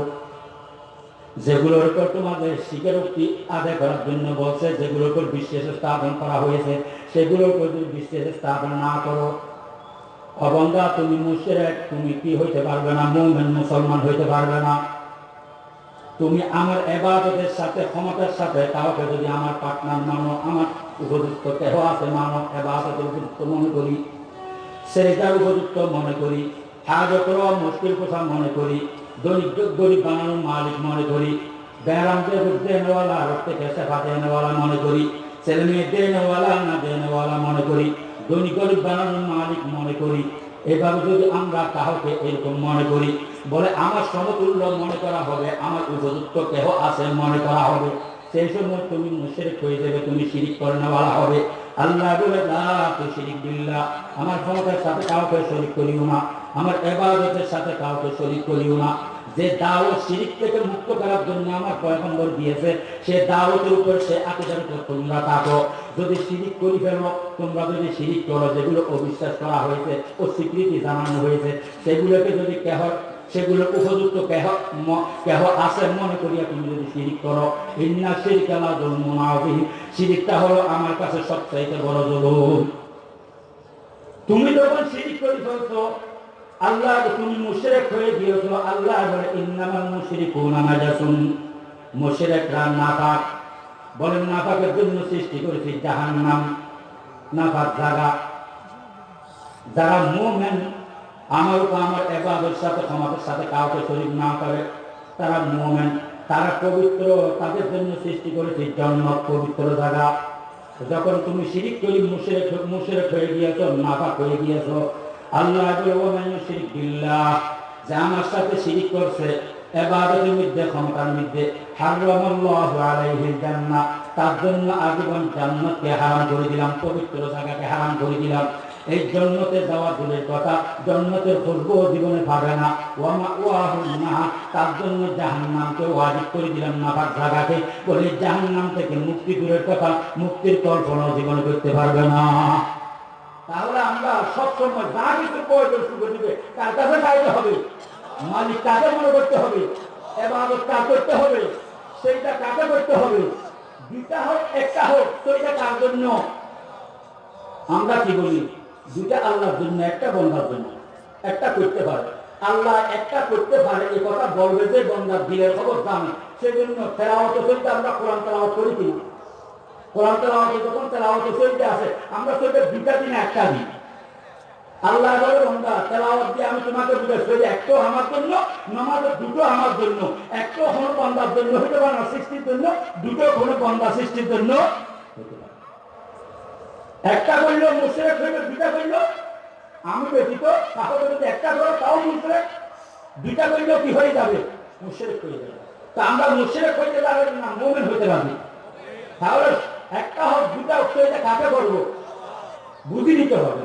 যেগুলোর উপর তোমাদের স্বীকারোক্তি আদায় করার জন্য বলছে, যেগুলোর উপর বিশ্বাস স্থাপন করা হয়েছে, সেগুলোর উপর যদি বিশ্বাস স্থাপন না করো অবন্ধা, তুমি মুশরিক, তুমি কি হইতে পারবে না? মুমিন, মুসলমান হইতে পারবে না। তুমি আমার এবাদতের সাথে, ক্ষমতার সাথে কাউকে যদি আমার পার্টনার মানো, আমার উপযুক্ত কেহ আছে মানো, এবাদতের উপযুক্ত মনে করি সেটার উপযুক্ত মনে করি হাজত মুশকিল কোথা মনে করি দরিদ্র গরিব বানানোর মালিক মনে করি ব্যারামকে দেনেওয়ালা রক্তে কেসেফা দেনেওয়ালা মনে করি ছেলে মেয়ে দেনেওয়ালা না দেনেওয়ালা মনে করি ধনী গরিব বানানোর মালিক মনে করি। এভাবে যদি আমরা কাউকে এরকম মনে করি, বলে আমার সমতুল্য মনে করা হবে, আমার উপযুক্ত কেহ আছে মনে করা হবে। সেই সময় তুমি মুশরিক হয়ে যাবে, তুমি শিরিক করে নেওয়া হবে। আল্লাহ বলে তুই শিরিক বিল্লাহ, আমার ক্ষমতার সাথে কাউকে শরিক করিও না, আমার এবাদতের সাথে কাউকে শরিক করিও না। যে দাওয়াত শিরিক থেকে মুক্ত করার জন্য আমার পয়গম্বর দিয়েছে, সে দাওয়াতের উপর সে আকিদার উপর তোমরা থাকো। যদি শিরিক করি ফেলো, তোমরা যদি শিরিক করো, যেগুলো অবিশ্বাস করা হয়েছে ও স্বীকৃতি জানানো হয়েছে, সেগুলোকে যদি কেহ, সেগুলো উপযুক্ত কেহ কেহ আছে মনে করিয়া তুমি যদি শিরিক করো। ইন্না শিরিক জুলমুন আযীম। শিরিকটা হলো আমার কাছে সবচাইতে বড় জুলুম। তুমি যখন শিরিক করে ফেলছো আল্লাহ তুমি মুশরিক হয়ে গিয়েছো আল্লাহ বলে ইন্নামাল মুশরিকুনা নাজাসুন। মুশরিকরা নাপাক বলেন নাপাকের জন্য সৃষ্টি করেছি জাহান্নাম নাপাক জায়গা যারা মুমেন, আমার উপর আমার এবাদের সাথে ক্ষমতার সাথে কাউকে শরীর না করে, তারা মুমেন। তারা পবিত্র, তাদের জন্য সৃষ্টি করেছে জন্নত, পবিত্র জায়গা যখন তুমি শিরিক করি, মুশরিক মুশরিক হয়ে গিয়েছো নাপাক হয়ে গিয়েছো আল্লাহ যে আমার সাথে শিরিক করছে, এবাদতের মধ্যে, ক্ষমতার মধ্যে তার জন্য আজীবন হারাম করে দিলাম, পবিত্র জায়গাকে হারাম করে দিলাম। এই যাওয়া দূরের কথা জীবনে পাবে না। তার জন্য ওয়াজিব করে দিলাম জায়গাকে। বলে থেকে মুক্তি দূরের কথা, মুক্তির কল্পনা জীবনে করতে পারবে না। তাহলে আমরা সবসময় যা কিছু প্রয়োজন শুরু দিবে, তার কাছে চাইতে হবে। মালিক কাকে মনে করতে হবে এবার কাজ করতে হবে, সেইটা কাকে করতে হবে। দুইটা হোক, একটা হোক সেইটা কার জন্য? আমরা কি বলি? দুইটা আল্লাহর জন্য, একটা বন্ধার জন্য। একটা করতে পারে। আল্লাহ একটা করতে পারে এই কথা বলবে যে বন্ধার দিলের খবর জানে। সেই জন্য তেরাওয়াত চলতে আমরা কোরআন তেলাওয়াত করি কি কোরআন তেলাওয়াতে যখন তেলাওয়াত চলতে আসে, আমরা চলতে দুইটা দিনে একটা দিন। আল্লাহ বন্ধা তেলাওয়াত দিয়ে আমি তোমাকে বুঝাচ্ছি যে একটা আমার জন্য, নামাজের দুটো আমার জন্য একটা কোনো বন্ধার জন্য হতে পারে না, সৃষ্টির জন্য, দুটো কোনো বন্ধা সৃষ্টির জন্য একটা করল, মুশরেক হইল, দুইটা করল, আমি ব্যতীত তাহলে যদি একটা করো, তাও মুশরেক। দুইটা করলেও কি হয়ে যাবে? মুশরেক হয়ে যাবে। তা আমরা মুশরেক হইতে পারবে না, মোমেন হইতে পারবে তাহলে একটা হোক দুটা হোক সেটা কাকে করব বুঝি নিতে হবে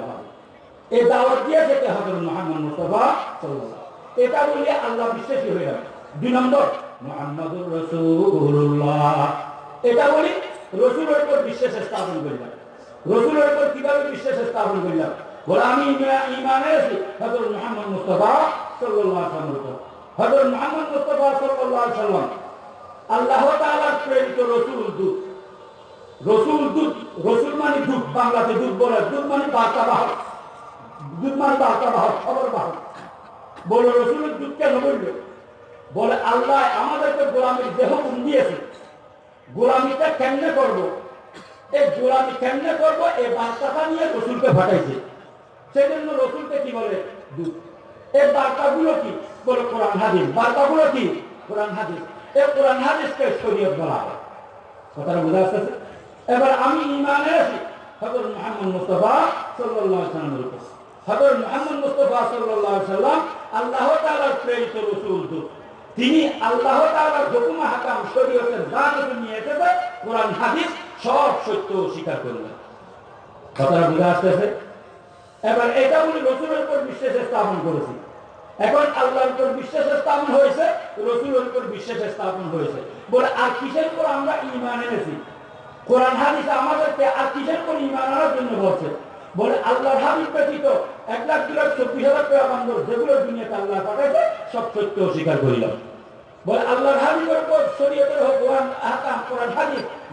এই দাওয়াত দিয়ে যেতে হবে মোহাম্মদ মুস্তফা এটা বললে আল্লাহ বিশ্বাসী হয়ে যাবে। দুই নম্বর, মোহাম্মদুর রসুল্লাহ এটা বলি রসুলের উপর বিশ্বাস স্থাপন করলাম রসুলের উপর কীভাবে বিশ্বাস স্থাপন করলাম বলে আমি ইমা- ইমানে আছি হজরত মোহাম্মদ মুস্তফা সাল্লাল্লাহু আলাইহি ওয়াসাল্লাম হজরত মোহাম্মদ মুস্তফা সাল্লাল্লাহু আলাইহি ওয়াসাল্লাম, আল্লাহ তাআলার প্রেরিত রসুল দূত রসুল দুধ, রসুল মানে দুধ, বাংলাতে দুধ বলে, দুধ মানে বার্তা বাহক। দুধ মানে বার্তা বাহক, খবর বাহক। বলে রসুলের দুধ কেন বলল? বলে, আল্লাহ আমাদেরকে গোলামির দেহ গুণ দিয়েছে? গোলামিটা কেমনে করব? এই গোলামি কেমনে করব? এই বার্তাটা নিয়ে রসুলকে ফাটাইছে সেই জন্য রসুলকে কি বলে? দুধ। এই বার্তাগুলো কি? বলে, কোরআন, হাদিস। বার্তাগুলো কি? কোরআন, হাদিস। এই কোরআন, হাদিসকে শরীয়ত বলা হয়। কথাটা বোঝা আসতেছে এবার আমি ইমানে আছি হজর মোহাম্মদ মুস্তফা সাল্লামের উপর। হজর মোহাম্মদ মুস্তফা সাল্লাম আল্লাহ তাআলার প্রেরিত রাসূল তিনি আল্লাহ তাআলার হুকুম শরীয়তের নিয়ে এসেছে, কোরআন, হাদিস সব সত্য স্বীকার করলেন। কথাটা বোঝা আসতেছে? এবার এটা বলি রসুলের উপর বিশ্বাস স্থাপন করেছি। এখন আল্লাহর উপর বিশ্বাস স্থাপন হয়েছে, রসুলের উপর বিশ্বাস স্থাপন হয়েছে। বলে, আর কিসের উপর আমরা ইমান এনেছি? কোরআন হাদিস আমাদেরকে আর কিসের উপর ইমান আনার জন্য বলছে? বলে আল্লাহর ব্যতীত এক লাখ দু লাখ, চব্বিশ হাজার টাকা বান্ধব যেগুলো দুনিয়াতে আল্লাহ পাঠাইছে, সব সত্য করিলাম। বলে আল্লাহর হাবিবের শরীয়তের হোক, কোরআন কোরআন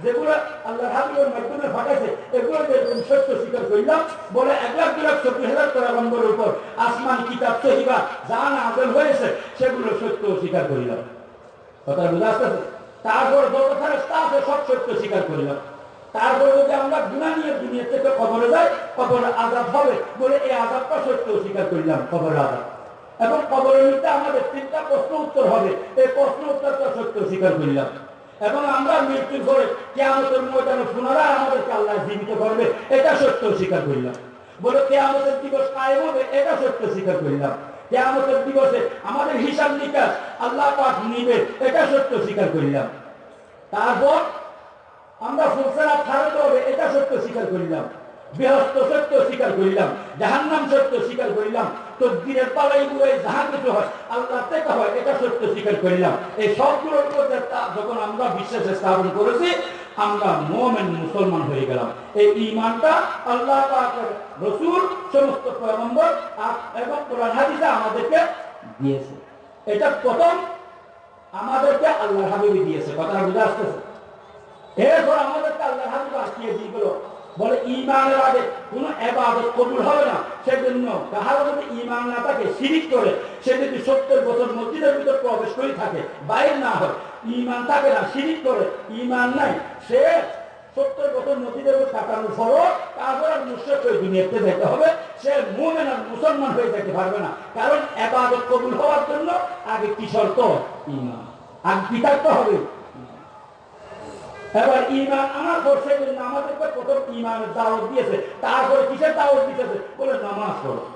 যেগুলো আল্লাহর হাবিবের মাধ্যমে পাঠাইছে, এগুলো সত্য স্বীকার করলাম, বলে এক লাখ দু লাখ, চব্বিশ হাজার বন্ধের উপর আসমান, কিতাব, সহিবা, যা না আদল হয়েছে, সেগুলো সত্য স্বীকার করিলাম। কথা আসতেছে? তারপর যত ফেরেস্তা আছে, সব সত্য স্বীকার করিলাম। তারপর যদি আমরা গুণা নিয়ে দুনিয়া থেকে কবরে যাই, কবরে আজাব হবে বলে এই আজাবটা সত্য স্বীকার করলাম, কবরের আজাব এবং কবরের মধ্যে আমাদের তিনটা প্রশ্ন উত্তর হবে, এই প্রশ্ন উত্তরটা সত্য স্বীকার করলাম। এবং আমরা মৃত্যুর পরে কেয়ামতের ময়দানে পুনরায় আমাদেরকে আল্লাহ জীবিত করবে, এটা সত্য স্বীকার করলাম। বলে কেয়ামতের দিবস কায়েম হবে, এটা সত্য স্বীকার করলাম। কেয়ামতের দিবসে আমাদের হিসাব নিকাশ আল্লাহ পাক নিবে, এটা সত্য স্বীকার করলাম। তারপর আমরা ফুলসেনা ছাড়তে হবে, এটা সত্য স্বীকার করিলাম। বৃহস্ত সত্য স্বীকার করিলাম, জাহান্নাম সত্য স্বীকার করিলাম, তকদিরের পালাই বুড়াই যাহা কিছু হয় আল্লাহ থেকে হয়, এটা সত্য স্বীকার করিলাম। এই সবগুলোর মধ্যে যখন আমরা বিশ্বাসে স্থাপন করেছি, আমরা মোমেন মুসলমান হয়ে গেলাম। এই ইমানটা আল্লাহ রসুল, সমস্ত পয়গম্বর এবং কোরআন হাদিসে আমাদেরকে দিয়েছে। এটা প্রথম আমাদেরকে আল্লাহ হাবিবি দিয়েছে কথা বুঝে আসতেছে? এরপর আমাদেরকে আল্লাহ হাবিব আসিয়ে দিয়ে গেল। বলে ইমানের আগে কোনো এবাদত কবুল হবে না। সেজন্য কাহার যদি ইমান না থাকে, শিরিক করে, সে যদি সত্তর বছর মসজিদের ভিতর প্রবেশ করে থাকে, বাইরে না হয় ইমান থাকে না, শিরিক করে ইমান নাই, সে সত্তর বছর মসজিদের ভিতর কাটানোর পরও তারপর আর মুশ্রেক হয়ে দুনিয়াতে যেতে হবে। সে মুমেন আর মুসলমান হয়ে যেতে পারবে না। কারণ এবাদত কবুল হওয়ার জন্য আগে কি শর্ত? ইমান আগে কি থাকতে হবে? এবার ইমান আমার প্রথম ইমানের দাওয়াত দিয়েছে। তারপরে কিসের দাওয়াত দিয়েছে? বলে, নামাজ পড়ো।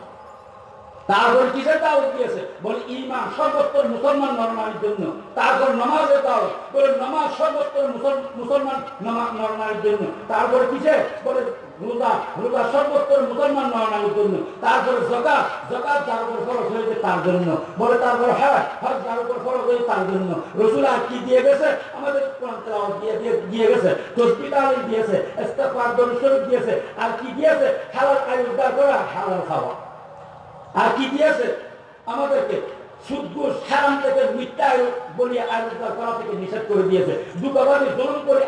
তারপর কিসের দাওয়াত দিয়েছে? বলে ইমান মুসলমান নরমালির জন্য। তারপর নামাজের দাওয়াত। বলে, নামাজ সর্বোত্তর মুসলমান নরমালির জন্য। তারপর কিসে বলে রোজা রোজা সর্বোত্তর মুসলমান জন্য। যার উপর হয়েছে তার জন্য। বলে হ্যাঁ হজ যার উপর হয়েছে তার জন্য। রসুল আর কি দিয়ে গেছে? আমাদের দিয়ে গেছে। দিয়েছে, ইস্তেগফার দরুদ দিয়েছে। আর কি দিয়েছে? হালাল আয় উদ্ধার করা, হালাল খাওয়া। আর কি দিয়েছে? আমাদেরকে আয়- করা থেকে নিষেধ করে দিয়েছে। দুঃখবাদী জুলুম করে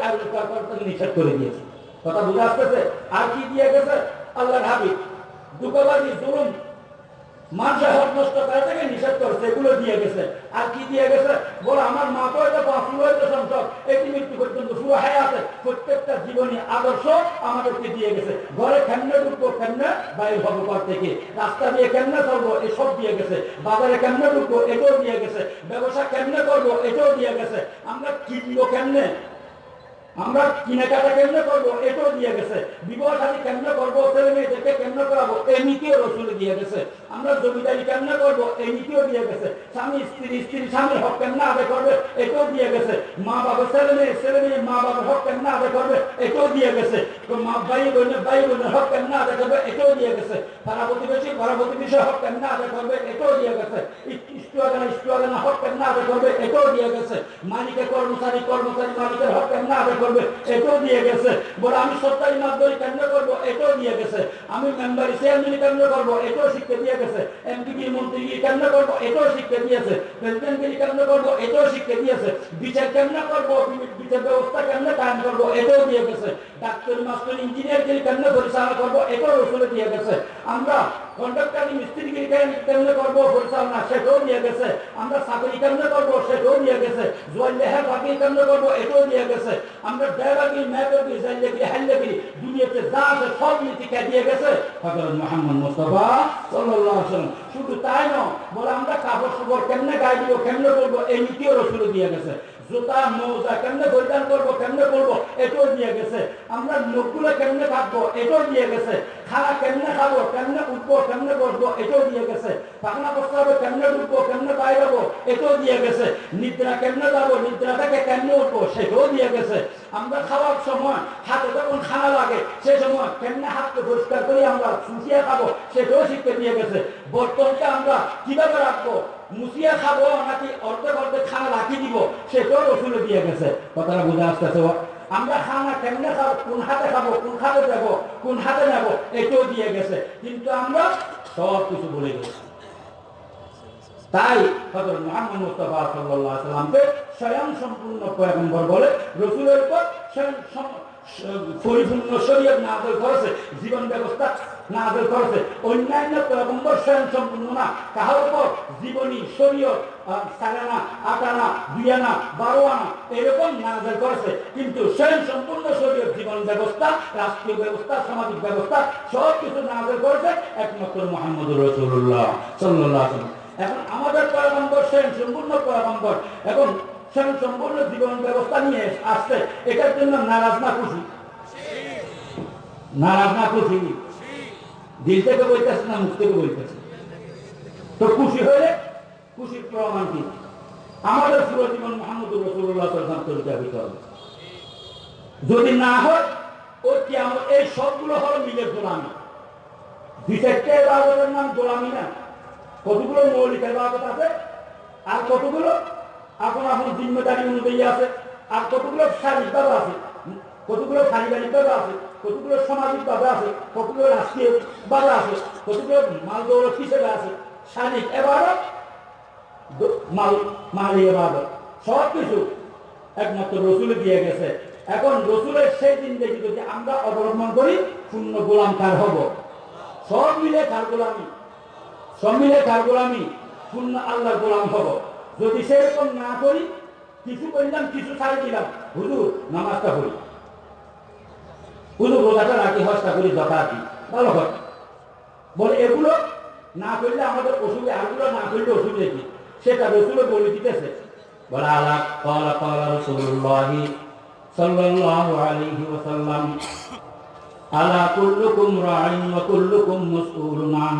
করা থেকে নিষেধ করে দিয়েছে। কথা বুঝে আসতেছে? আর কি দিয়ে গেছে? আল্লাহর হাবিব। দুঃখবাদী, জুলুম মানুষের নষ্ট করা থেকে নিষেধ করছে, এগুলো দিয়ে গেছে। আর কি দিয়ে গেছে? আমার মা তো এটা হয়েছে সংসদ এটি মৃত্যু পর্যন্ত পুরো হায়াতে প্রত্যেকটা জীবনী আদর্শ আমাদেরকে দিয়ে গেছে। ঘরে কেমনে ঢুকবো, কেমনে বাইর থেকে? রাস্তা দিয়ে কেমনে চলবো, এসব দিয়ে গেছে। বাজারে কেমনে ঢুকবো, এটাও দিয়ে গেছে। ব্যবসা কেমনে করব, এটাও দিয়ে গেছে। আমরা কিনবো কেমনে? আমরা কেনাকাটা কেমনে করব? এটাও দিয়ে গেছে। বিবাহ সাথী কেমনে করব? ছেলে মেয়েদেরকে কেমনে করাবো? এমনিতেও নীতিও রসুল দিয়ে গেছে। আমরা জমিদারি কেমনে করব? এই নীতিও দিয়ে গেছে। স্বামী, স্ত্রী স্ত্রী, স্বামীর হক কেমনে আদায় করবে? এটাও দিয়ে গেছে। মা বাবা, ছেলে মেয়ে ছেলে মেয়ে, মা বাবার হক কেমনে আদায় করবে? এটাও দিয়ে গেছে। মা, ভাই বোনের ভাই বোনের হক কেমনে আদায় করবে? এটাও দিয়ে গেছে। পাড়া প্রতিবেশী পাড়া প্রতিবেশী হক কেমনে আদায় করবে? এটাও দিয়ে গেছে। ইস্টুয়াগানা ইস্টুয়াগানা হক আদায় করবে? এটাও দিয়ে গেছে। মালিকের কর্মচারী কর্মচারী মালিকের হক আদায় করবে? এটাও দিয়ে গেছে। বলে, আমি সরকারি মাধ্যমে কেমনে করব? এটাও দিয়ে গেছে। আমি মেম্বারি চেয়ারম্যান কেমনে করব? এটাও শিক্ষা দিয়ে গেছে এমপিগিরি মন্ত্রীগিরি কেমনে করব? এটাও শিক্ষা দিয়েছে। প্রেসিডেন্টগিরি কেমনে করব? এটাও শিক্ষা দিয়েছে। বিচার কেমনে করব? বিচার ব্যবস্থা কেমনে কায়েম করব? এটাও দিয়ে গেছে। ডাক্তার, মাস্টার ইঞ্জিনিয়ারগিরি কেমনে পরিচালনা করব? এটাও রসুলে দিয়ে গেছে। আমরা কন্ডাক্টারি মিস্ত্রিগিরি কেম- কেমনে করব? পরিচালনা সেটাও দিয়ে গেছে। আমরা চাকরি কেমনে করব? সেটাও দিয়ে গেছে। জোয়াল লেহার বাকি কেমনে করব? এটাও দিয়ে গেছে। আমরা ড্রাইভারগিরি ম্যাপেরগিরি জাইলেগিরি হাইলেগিরি দুনিয়াতে যা আছে সব নীতি কে দিয়ে গেছে? হযরত মুহাম্মদ মুস্তাফা সাল্লাল্লাহু আলাইহি ওয়াসাল্লাম শুধু তাই নয়, বলে, আমরা কাপড় চোপড় কেমনে গায়ে দিব, কেমনে করব এই নীতিও রসুল দিয়ে গেছে। জুতা, মোজা কেমনে পরিধান করব, কেমনে করব এটাও দিয়ে গেছে। আমরা লোকগুলো কেমনে থাকব এটাও দিয়ে গেছে। খানা কেমনে খাব, কেমনে উঠবো, কেমনে বসবো, এটাও দিয়ে গেছে। পাখনা প্রস্তাবে কেমনে ঢুকবো, কেমনে বাইরবো এটাও দিয়ে গেছে। নিদ্রা কেমনে যাব নিদ্রা থেকে কেমনে উঠবো, সেটাও দিয়ে গেছে। আমরা খাওয়ার সময় হাতে যখন খানা লাগে, সে সময় কেমনে হাতকে পরিষ্কার করে, আমরা শুকিয়ে খাব, সেটাও শিখতে দিয়ে গেছে। বর্তনকে আমরা কীভাবে রাখব? মুসিয়া খাব নাকি অর্ধেক অর্ধেক খানা রাখি দিব সেটাও রসুলে দিয়ে গেছে। কথাটা আসতেছে আমরা খানা কেমনে খাব, কোন হাতে খাব, কোন হাতে দেবো, কোন হাতে নেব এটাও দিয়ে গেছে। কিন্তু আমরা সব কিছু ভুলে গেছি তাই হযরত মুহাম্মদ মুস্তাফা আলাইহি সাল্লামকে স্বয়ং সম্পূর্ণ পয়গম্বর বলে, রসুলের উপর স্বয়ং পরিপূর্ণ শরীয়ত নাযিল করেছে জীবন ব্যবস্থা নাযিল করেছে। অন্যান্য পয়গম্বর স্বয়ং সম্পূর্ণ না। কাহার উপর জীবনী শরীয়ত আহ, সাড়ে আট আনা দুই আনা বারো আনা এরকম নাযিল করেছে। কিন্তু স্বয়ং সম্পূর্ণ শরীয়ত জীবন ব্যবস্থা রাষ্ট্রীয় ব্যবস্থা সামাজিক ব্যবস্থা সব কিছু নাযিল করেছে একমাত্র সাল্লাল্লাহু আলাইহি ওয়াসাল্লাম। এখন আমাদের পয়গম্বর স্বয়ং সম্পূর্ণ পয়গম্বর এবং স্বয়ং সম্পূর্ণ জীবন ব্যবস্থা নিয়ে আসছে। এটার জন্য নারাজ না খুশি? নারাজ না খুশি? দিল থেকে বলতেছে না মুখ থেকে বলতেছে তো খুশি হলে খুশির প্রমাণ কি? আমাদের পুরো জীবন মোহাম্মদ রসুল্লাহ তরিকা হইতে হবে। যদি না হয় ও কিয়ামত এই সবগুলো হল মিলে গোলামি? চারটে এবাদতের নাম গোলামি না। কতগুলো মৌলিক এবাদত আছে? আর কতগুলো আপন আপন জিম্মেদারি অনুযায়ী আছে, আর কতগুলো শারীরিকভাবে আছে, কতগুলো পারিবারিকভাবে আছে, কতগুলো সামাজিকভাবে আছে, কতগুলো রাষ্ট্রীয়ভাবে আছে, কতগুলো মাল দৌলত হিসেবে আছে, শারীরিক এবাদত দ- মাল মাল এবাদত সব কিছু একমাত্র রসুলে দিয়ে গেছে। এখন রসুলের সেই দিন দেখি যদি আমরা অবলম্বন করি, শূন্য গোলাম কার হব? সব মিলে কার গোলামি? সব মিলে কার গোলামি? শূন্য আল্লাহ গোলাম হব। যদি সেরকম না করি, কিছু করলাম, কিছু ছাড়ি দিলাম, হুজুর, নামাজটা হুজুর রোজাটা রাখি হস্তা করি দিই ভালো বলে এগুলো না করলে আমাদের অসুবিধা আরগুলো না করলে অসুবিধা কি সেটা রসুলে বলে দিতেছে। বলে আল্লাহ রসুল্লাহি সাল্লাল্লাহু আলাইহি ওয়াসাল্লাম, আলা কুল্লুকুম ওয়া কুল্লুকুম মাসউলুন আন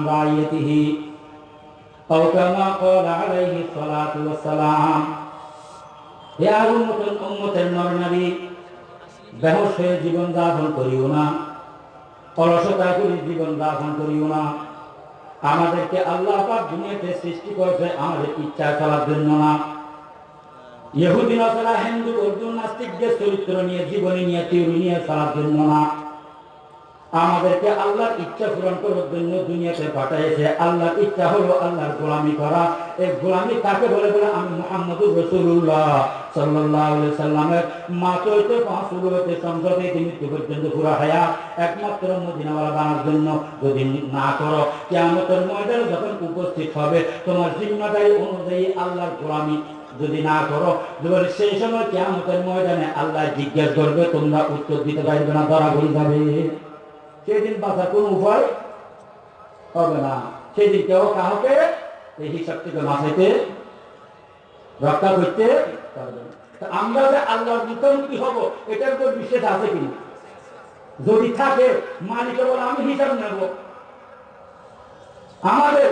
أو كما قال عليه الصلاة والسلام হে আর উম্মতের উম্মতের নর নারী বেহস হয়ে জীবন যাপন করিও না অলসতা করে জীবন যাপন করিও না আমাদেরকে আল্লাহ পাক দুনিয়াতে সৃষ্টি করেছে আমাদের ইচ্ছা চলার জন্য না ইহুদি নসরা হিন্দু অর্জুন নাস্তিকদের চরিত্র নিয়ে জীবনী নিয়ে থিওরি নিয়ে চলার জন্য না আমাদেরকে আল্লাহর ইচ্ছা পূরণ করার জন্য দুনিয়াতে পাঠাইছে। আল্লাহর ইচ্ছা হলো আল্লাহর গোলামি করা। এই গোলামি কাকে বলে? বলে আমি মোহাম্মদুর রসুল্লাহ উপস্থিত হবে, তোমার যদি না করো সেই সময় ময়দানে আল্লাহ জিজ্ঞেস করবে, তোমরা উত্তর দিতে পারবে না, ধরা বলে যাবে। সেদিন বাঁচার কোন উপায় হবে না। সেদিন কেউ কাহকে এই হিসাব থেকে বাঁচাইতে, রক্ষা করতে পারবে আমরা যে আল্লাহর মুখোমুখি হব, এটার উপর বিশ্বাস আছে কিনা? যদি থাকে, মালিকে বলে, আমি হিসাব নেব। আমাদের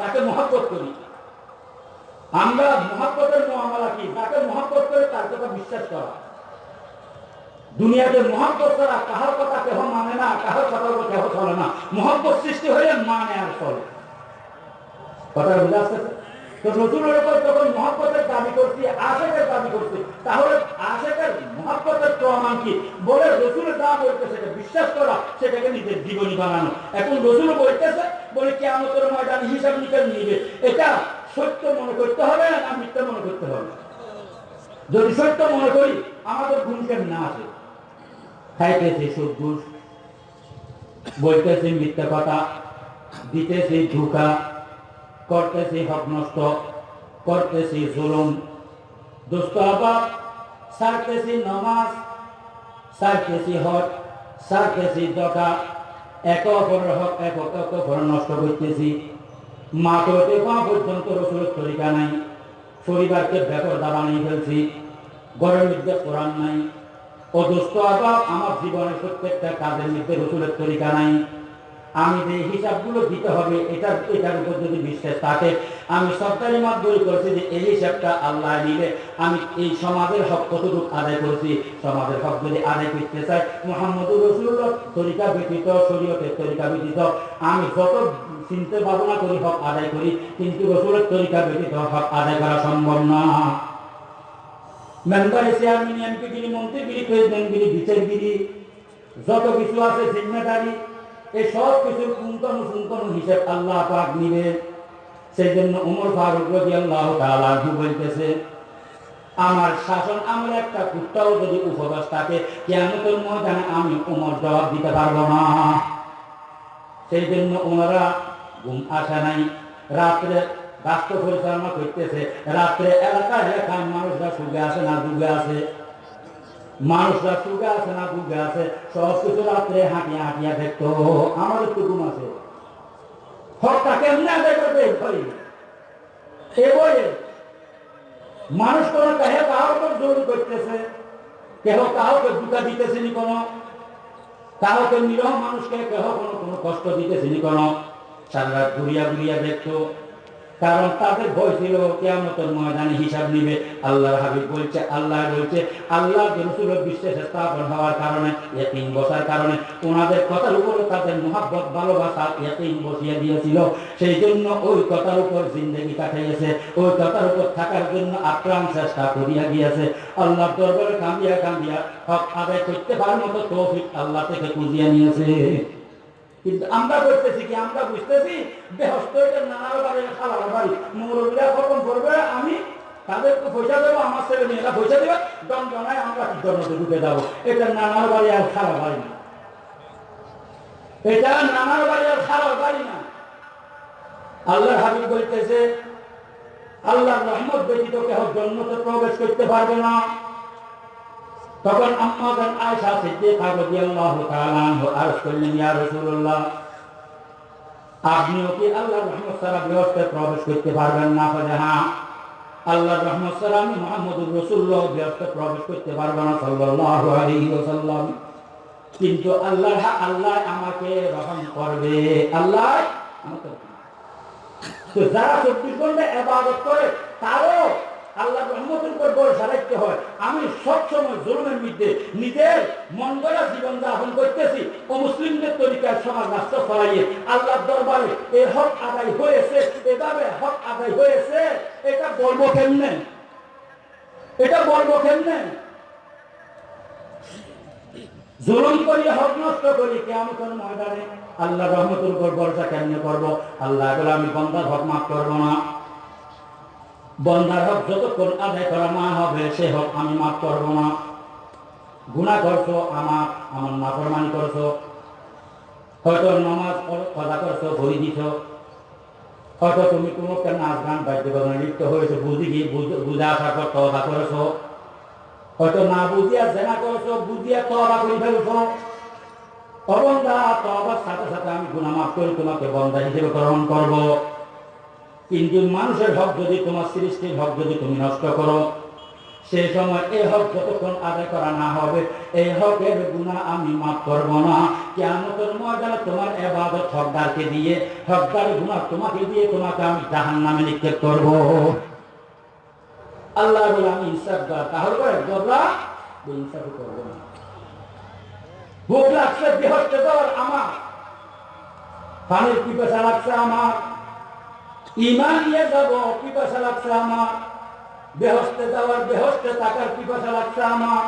তাকে মহব্বত করি, আমরা মহব্বতের মহামালা কি? তাকে মহব্বত করে তার কথা বিশ্বাস করা। দুনিয়াতে মহব্বত ছাড়া কাহার কথা কেহ মানে না, কাহার কথা কেহ চলে না। মহব্বত সৃষ্টি হলে মানে আর চলে। কথা বুঝে তো যখন মহব্বতের দাবি করছি, আশেকের দাবি করছি, তাহলে আশেকের মহব্বতের প্রমাণ কি? বলে রসুলের দাম বলতে সেটা বিশ্বাস করা, সেটাকে নিজের জীবনী বানানো। এখন রসুল বলতেছে, বলে আমাদের ময়দান হিসাব নিবে। এটা সত্য মনে করতে হবে না মিথ্যা মনে করতে হবে? যদি সত্য মনে করি, আমাদের গুণকেন না আছে। খাইতেছে সুদ, ঘুষ, বলতেছে মিথ্যা কথা, দিতেছে ধোকা, করতেছে হক নষ্ট, করতেছে জুলুম। দুষ্ট আবাব সারতেছি নামাজ, সারতেছি হক সারতেছি দকা এক অপরের হক, এক অপর নষ্ট করতেছি। মা করতে পা পর্যন্ত রসুলের তরিকা নাই, পরিবারকে ব্যাপার দাবানিয়ে ফেলছি মধ্যে কোরআন নাই। অদুষ্ট আবার আমার জীবনের প্রত্যেকটা কাজের মধ্যে রসুলের তরিকা নাই। আমি যে হিসাবগুলো দিতে হবে, এটার এটার উপর যদি বিশ্বাস থাকে, আমি সরকারি মাধ্যমে যে এই হিসাবটা আল্লাহ নিলে আমি এই সমাজের হক আদায় সমাজের হক যদি আদায় করতে চাই, মোহাম্মদুর তরিকা ব্যতীত, শরীয়তের তরিকা ব্যতীত, আমি যত চিনতে ভাবনা করি, হক আদায় করি, কিন্তু রসুলের তরিকা ব্যতীত হক আদায় করা সম্ভব না। মেম্বারে চেয়ারম্যান এমপিগিরি মন্ত্রীগিরি প্রেসিডেন্টগিরি বিচারগিরি যত কিছু আছে জিম্মেদারি, এই সব কিছুর কুন্তন সুন্তন হিসেব আল্লাহ পাক নিবে সেই জন্য উমর ফারুক রবি আল্লাহ তালু বলতেছে, আমার শাসন আমার একটা কুত্তাও যদি উপবাস থাকে কেমন ময়দানে আমি উমর জবাব দিতে পারব না। সেই জন্য ওনারা ঘুম আসে নাই। রাত্রে রাষ্ট্র পরিচালনা করতেছে। রাত্রে এলাকায় এলাকায় মানুষরা সুখে আসে না ডুবে আছে? মানুষরা সুখে আছে না ডুবে আছে? সব কিছু রাত্রে হাঁটিয়া হাঁটিয়া দেখতো, আমাদের তো ঘুম আছে। বইয়ে মানুষ কোন কাহে কাহার জোর করতেছে? কেহ কাউকে দুটা দিতেছে নি কোনো? কাউকে নিরহ মানুষকে কেহ কোনো কোনো কষ্ট দিতেছে নি কোনো? সারা ঘুরিয়া ঘুরিয়া দেখতো কারণ তাদের ভয় ছিল, কেয়ামতের ময়দানে হিসাব নিবে। আল্লাহর হাবিব বলছে, আল্লাহ বলছে, আল্লাহ রসুল বিশ্বাস স্থাপন হওয়ার কারণে, ইয়াকিন বসার কারণে ওনাদের কথার উপরে তাদের মোহাব্বত, ভালোবাসা ইয়াকিন বসিয়ে দিয়েছিল। সেই জন্য ওই কথার উপর জিন্দগি কাটাইয়েছে, ওই কথার উপর থাকার জন্য আপ্রাণ চেষ্টা করিয়া গিয়েছে। আল্লাহ দরবারে কাঁদিয়া কাঁদিয়া হক আদায় করতে পারার মতো তৌফিক আল্লাহ থেকে খুঁজিয়া নিয়েছে। কিন্তু আমরা করতেছি কি, আমরা বুঝতেছি, বেহস্ত করবে আমি পয়সা দেবো, আমার ছেলে মেয়েরা পয়সা দেবে আমরা কি ঢুকে যাব? এটা নানার বাড়ি আর খালার বাড়ি না। এটা নানার বাড়ি আর বাড়ি না। আল্লাহর হাবিব বলতেছে, আল্লাহর রহমত ব্যতীত কেহ জন্মতে প্রবেশ করতে পারবে না। তখন আম্মাদান আয়েশা সিদ্দিকা রাদিয়াল্লাহু তাআলা আনহু আরজ করলেন, ইয়া রাসূলুল্লাহ, আপনিও কি আল্লাহর রহমত ছাড়া গৃহস্থে প্রবেশ করতে পারবেন না? বলে হ্যাঁ আল্লাহর রহমত ছাড়া আমি মুহাম্মদুর রাসূলুল্লাহ গৃহস্থে প্রবেশ করতে পারব না সাল্লাল্লাহু আলাইহি ওয়াসাল্লাম। কিন্তু আল্লাহ আল্লাহ আমাকে রহম করবে, আল্লাহ আমাকে তো যারা চব্বিশ ঘণ্টা এবাদত করে, তারও আল্লাহ রহমতের উপর ভরসা রাখতে হয়। আমি সবসময় নিজের জীবন যাপন করতেছি ও মুসলিমদের সমাজ দরবারে হক আদায় হয়েছে, এভাবে হক আদায় হয়েছে, এটা বলব কেমনে? এটা বলব কেমনে? জুলুম করি হক নষ্ট করি কেমন ময়দানে আল্লাহ রহমতের উপর করব? আল্লাহ আমি বন্দার হক মাফ করব না। বন্দার হক যতক্ষণ আদায় করা না হবে, সে হক আমি মাফ করব না গুণা করছ, আমার আমার নাফরমানি করছ। হয়তো নমাজ কথা করছ ভরি দিছ। হয়তো তুমি কোনো একটা নাচ গান বাদ্যবাদনে লিপ্ত হয়েছো, বুঝি গিয়ে বুঝে আসার পর তবা করেছ। হয়তো না বুঝিয়া জেনা করেছ, বুঝিয়া তবা করে ফেলছো। অবন্দা তবার সাথে সাথে আমি গুণা মাফ করে তোমাকে বন্দা হিসেবে গ্রহণ করব। কিন্তু মানুষের হক যদি তোমার সৃষ্টির হক যদি তুমি নষ্ট করো, সেই সময় এই হক যতক্ষণ আদায় করা না হবে, এই হকের গুণা আমি মাফ করব না। কেমন ময়দানে তোমার এবাদত হকদারকে দিয়ে হকদারের গুণা তোমাকে দিয়ে তোমাকে আমি জাহান নামে নিক্ষেপ করব। আল্লাহ আমি ইনসাফ করা তাহলে গবরা ইনসাফ করব না। ভোগ লাগছে বৃহস্পতি আমার। পানির পিপাসা লাগছে আমার। ইমান নিয়ে যাব পিপাসা লাগছে আমার। বেহস্তে যাওয়ার বেহস্তে টাকার পিপাসা লাগছে আমার।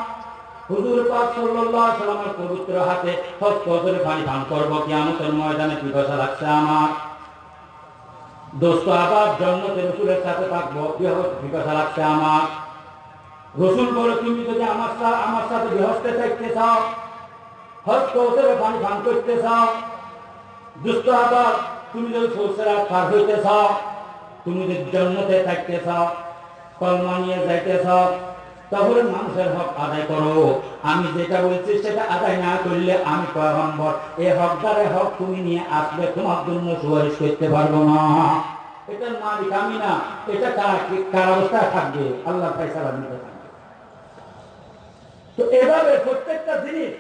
হুজুর পাক সাল্লাল্লাহু আলাইহি সাল্লামের পবিত্র হাতে হস্ত ধরে পানি পান করব, কিয়ামতের ময়দানে পিপাসা লাগছে আমার। দোস্ত, আবার জন্মতে রসুলের সাথে থাকব পিপাসা লাগছে আমার। রসুল বলে, তুমি যদি আমার সাথে আমার সাথে বৃহস্তে থাকতে চাও হস্ত ধরে পানি পান করতে চাও দুষ্ট আবার তুমি যদি পার হইতে চাও তুমি যদি জন্মতে থাকতে চাও, কলমা নিয়ে যাইতে চাও তাহলে মানুষের হক আদায় করো। আমি যেটা বলছি সেটা আদায় না করলে আমি পয়গম্বর এই হকদারের হক তুমি নিয়ে আসবে তোমার জন্য সুপারিশ করতে পারব না। এটার মালিক আমি না, এটা কার অবস্থায় থাকবে? আল্লাহ তো এভাবে প্রত্যেকটা জিনিস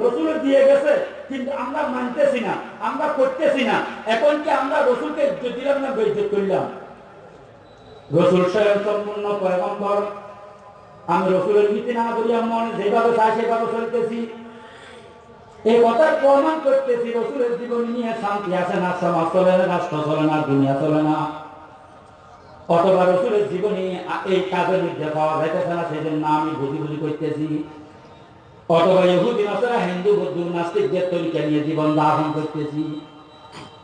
রসুল দিয়ে গেছে, কিন্তু আমরা মানতেছি না, আমরা করতেছি না। এখন কি আমরা রসুলকে দিলাম না করলাম? রসুল স্বয়ং সম্পূর্ণ পয়গম্বর। আমি রসুলের নীতি না মনে, যেভাবে চাই সেভাবে চলতেছি। এই কথা প্রমাণ করতেছি, রসুলের জীবন নিয়ে শান্তি আছে না, সমাজ চলে না, রাষ্ট্র চলে না, দুনিয়া চলে না। অথবা রসুলের জীবনী এই কাজের মধ্যে পাওয়া যাইতেছে না সেই জন্য আমি বুঝি বুঝি করতেছি। অথবা ইহুদি নাসারা হিন্দু, বৌদ্ধ নাস্তিকদের তরিকা নিয়ে জীবন দাহন করতেছি,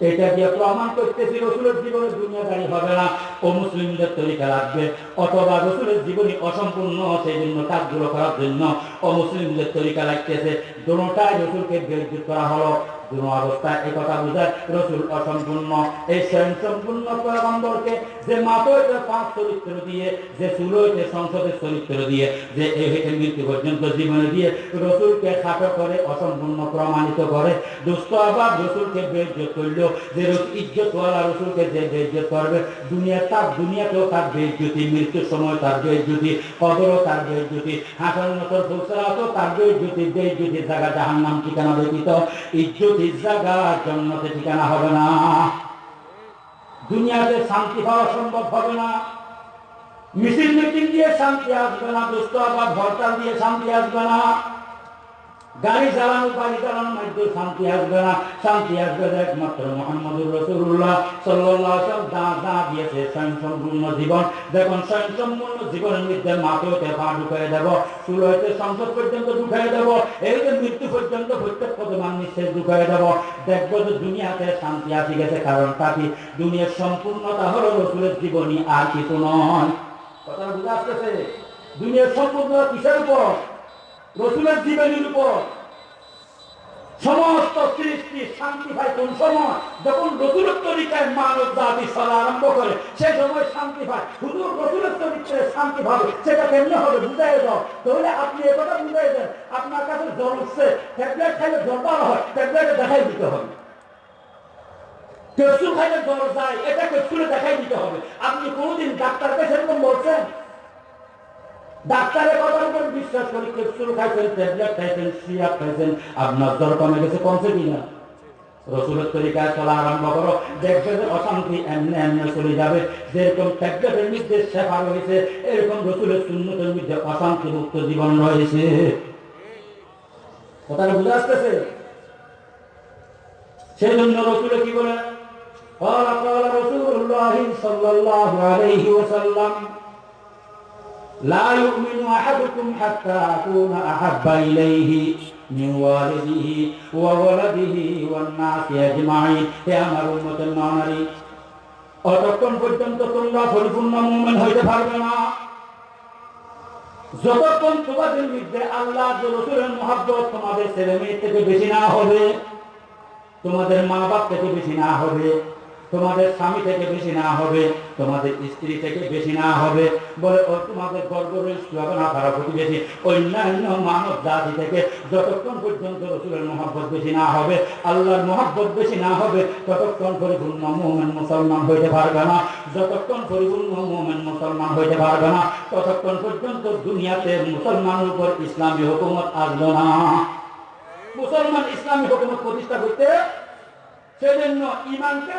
এটা দিয়ে প্রমাণ করতেছি, রসুলের জীবনে দুনিয়াদারি হবে না ও মুসলিমদের তরিকা লাগবে। অথবা রসুলের জীবনী অসম্পূর্ণ সেই জন্য কাজগুলো করার জন্য ও মুসলিমদের তরিকা লাগতেছে। দুটাই রসুলকে বিরোধিত করা হলো। কোন অবস্থায় এই কথা বোঝায় রসুল অসম্পূর্ণ। এই স্বয়ং সম্পূর্ণ পয়গম্বরকে যে মাতইতে পাঁচ চরিত্র দিয়ে, যে সুলইতে সংসদের চরিত্র দিয়ে, যে এই হইতে মৃত্যু পর্যন্ত জীবনে দিয়ে রসুলকে খাটো করে, অসম্পূর্ণ প্রমাণিত করে। দুষ্ট আবার রসুলকে বেজ্জত করল, যে ইজ্জতওয়ালা রসুলকে যে বেজ্জত করবে। দুনিয়া তার দুনিয়াতেও তার বেজ্জতি মৃত্যুর সময় তার বেজ্জতি কবরও তার বেজ্জতি হাসান নতর ফুলসরাতও তার বেজ্জতি বেজ্জতির জায়গা জাহান্নাম ঠিকানা ব্যতীত। ইজ্জত জায়গা জন্মতে ঠিকানা হবে না। দুনিয়াতে শান্তি পাওয়া সম্ভব হবে না। মিছিল মিটিং দিয়ে শান্তি আসবে না দুষ্ট আবার হরতাল দিয়ে শান্তি আসবে না। গাড়ি চালানো গাড়ি চালানোর মধ্যে শান্তি আসবে না। শান্তি আসবে একমাত্র মোহাম্মদুর রসুল্লাহ সাল্লাহ দা দা দিয়েছে স্বয়ং সম্পূর্ণ জীবন। দেখুন স্বয়ং সম্পূর্ণ জীবনের মধ্যে মাথেতে পা ঢুকাই দেব, চুল হইতে সংসদ পর্যন্ত ঢুকাই দেব এই যে মৃত্যু পর্যন্ত প্রত্যেক পদমান নিঃশ্বাস ঢুকাই দেব। দেখব যে দুনিয়াতে শান্তি আসি গেছে, কারণ তাকে দুনিয়ার সম্পূর্ণতা হলো রসুলের জীবনী আর কিছু নয়। কথা বুঝে আসতেছে? দুনিয়ার সম্পূর্ণ কিসের উপর? রসুলের জীবনের উপর সমস্ত সৃষ্টি, শান্তি পায় কোন সময়? যখন রসুলের তরিকায় মানব জাতি চলা আরম্ভ করে সেই সময় শান্তি পায় শুধু রসুলের তরিকায় শান্তি পাবে সেটা কেমনে হবে বুঝাই দাও। তাহলে আপনি এ কথা বুঝাই দেন, আপনার কাছে জ্বর উঠছে, ট্যাবলেট খাইলে জ্বর ভালো হয়, ট্যাবলেটে দেখাই দিতে হবে। ক্যাপসুল খাইলে জ্বর যায়, এটা ক্যাপসুলে দেখাই দিতে হবে। আপনি কোনোদিন ডাক্তারকে সেরকম বলছেন? ডাক্তারের কথার উপর বিশ্বাস করি ক্যাপসুল খাইছেন ট্যাবলেট খাইছেন সিরাপ খাইছেন আপনার জ্বর কমে গেছে কমছে কিনা রসুলের তরিকায় চলা আরম্ভ করো দেখবে যে অশান্তি এমনি এমনি চলে যাবে যেরকম ট্যাবলেটের মধ্যে সেবা রয়েছে এরকম রসুলের শূন্যতের মধ্যে অশান্তি মুক্ত জীবন রয়েছে কথাটা বুঝে আসতেছে সেই জন্য রসুলে কি বলে قال قال رسول الله صلى الله عليه وسلم لا يؤمن أحدكم حتى أكون أحب إليه من والده وولده والناس أجمعين হে আমার উম্মতের নানারি অতক্ষণ পর্যন্ত তোমরা পরিপূর্ণ মুমিন হইতে পারবে না যতক্ষণ তোমাদের মধ্যে আল্লাহ রসুলের মহাব্বত তোমাদের ছেলে মেয়ে থেকে বেশি না হবে তোমাদের মা বাপ থেকে বেশি না হবে তোমাদের স্বামী থেকে বেশি না হবে, তোমাদের স্ত্রী থেকে বেশি না হবে। বলে, ও, তোমাদের গর্ব হবে না, তারা প্রতিবেশী অন্যান্য মানব জাতি থেকে যতক্ষণ পর্যন্ত রসুলের মহব্বত বেশি না হবে, আল্লাহর মহব্বত বেশি না হবে, ততক্ষণ পরিপূর্ণ মোমেন মুসলমান হইতে পারবে না। যতক্ষণ পরিপূর্ণ মোমেন মুসলমান হইতে পারবে না, ততক্ষণ পর্যন্ত দুনিয়াতে মুসলমানের উপর ইসলামী হুকুমত আসবে না। মুসলমান ইসলামী হুকুমত প্রতিষ্ঠা করতে সেজন্য ইমানকে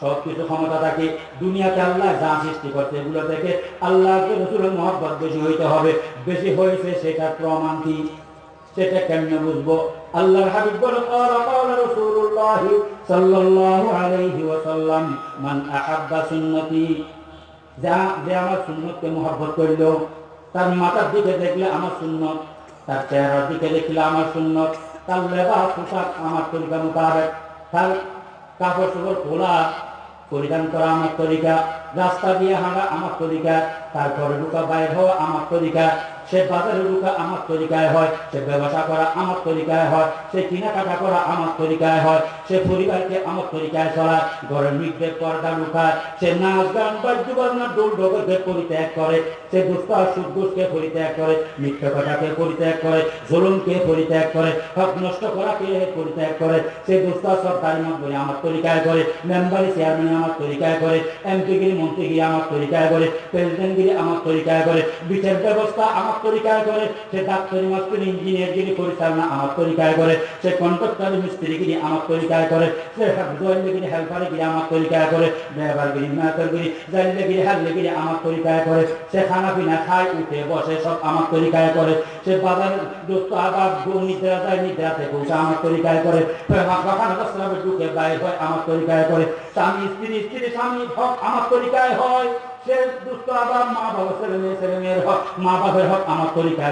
সব কিছু ক্ষমতা থাকে দুনিয়াতে আল্লাহ যা সৃষ্টি করছে এগুলো থেকে আল্লাহ রসুলের মহব্বত বেশি হইতে হবে বেশি হয়েছে সেটা প্রমাণ কি সেটা কেমনে বুঝবো আল্লাহর হাবিব বলে قال قال رسول الله صلى الله عليه وسلم من احب সুন্নতি যা যে আমার সুন্নতকে মহব্বত করল তার মাথার দিকে দেখলে আমার সুন্নত তার চেহারার দিকে দেখলে আমার সুন্নত তার লেবাস পোশাক আমার তরিকা মোতাবেক তার কাপড় চোপড় খোলা পরিধান করা আমার তরিকা, রাস্তা দিয়ে হাঁটা আমার তরিকা, তারপরে ঢুকা বাইর হওয়া আমার তরিকা সে বাজারে ঢুকা আমার তরিকায় হয়, সে ব্যবসা করা আমার তরিকায় হয়, সে কেনাকাটা করা আমার তরিকায় হয়, সে পরিবারকে আমার তরিকায় চলায়, ঘরের মৃত্যে পর্দা লুকায়, সে নাচ গান, বাদ্য বাজনা দোল ঢোককে পরিত্যাগ করে, সে দুষ্ট সুদোষকে পরিত্যাগ করে, মিথ্যা কথাকে পরিত্যাগ করে, জুলুমকে পরিত্যাগ করে, হক নষ্ট করাকে পরিত্যাগ করে, সে দুষ্ট সরকারি মন্ত্রী আমার তরিকায় করে, মেম্বারি চেয়ারম্যান আমার তরিকায় করে এমপিগিরি মন্ত্রীগিরি আমার তরিকায় করে প্রেসিডেন্টগিরি আমার তরিকায় করে, বিচার ব্যবস্থা আমার তরিকায় করে, সে ডাক্তারি মাস্টার ইঞ্জিনিয়ারগিরি পরিচালনা আমার তরিকায় করে, সে কন্ট্রাক্টারি মিস্ত্রিগিরি আমার তরিকায় করে, সে জয়েন্টগিরি হেল্পারগিরি আমার তরিকায় করে ব্যবহারগিরি মেয়াতরগিরি জাইলেগিরি হাল্লেগিরি আমার তরিকায় করে, সে খানা পিনা খায়, উঠে বসে, সব আমার তরিকায় করে, সে বাজারে দোস্ত আবার নিদ্রা যায় নিদ্রা থেকে উঠে আমার তরিকায় করে ঢুকে বাইর হয় আমার তরিকায় করে, স্বামী, স্ত্রী স্ত্রী, স্বামী, হক আমার তরিকায় হয়। সে দুষ্ট আবার মা ছেলে মেয়ে, ছেলে মেয়ের হক, মা হক আমার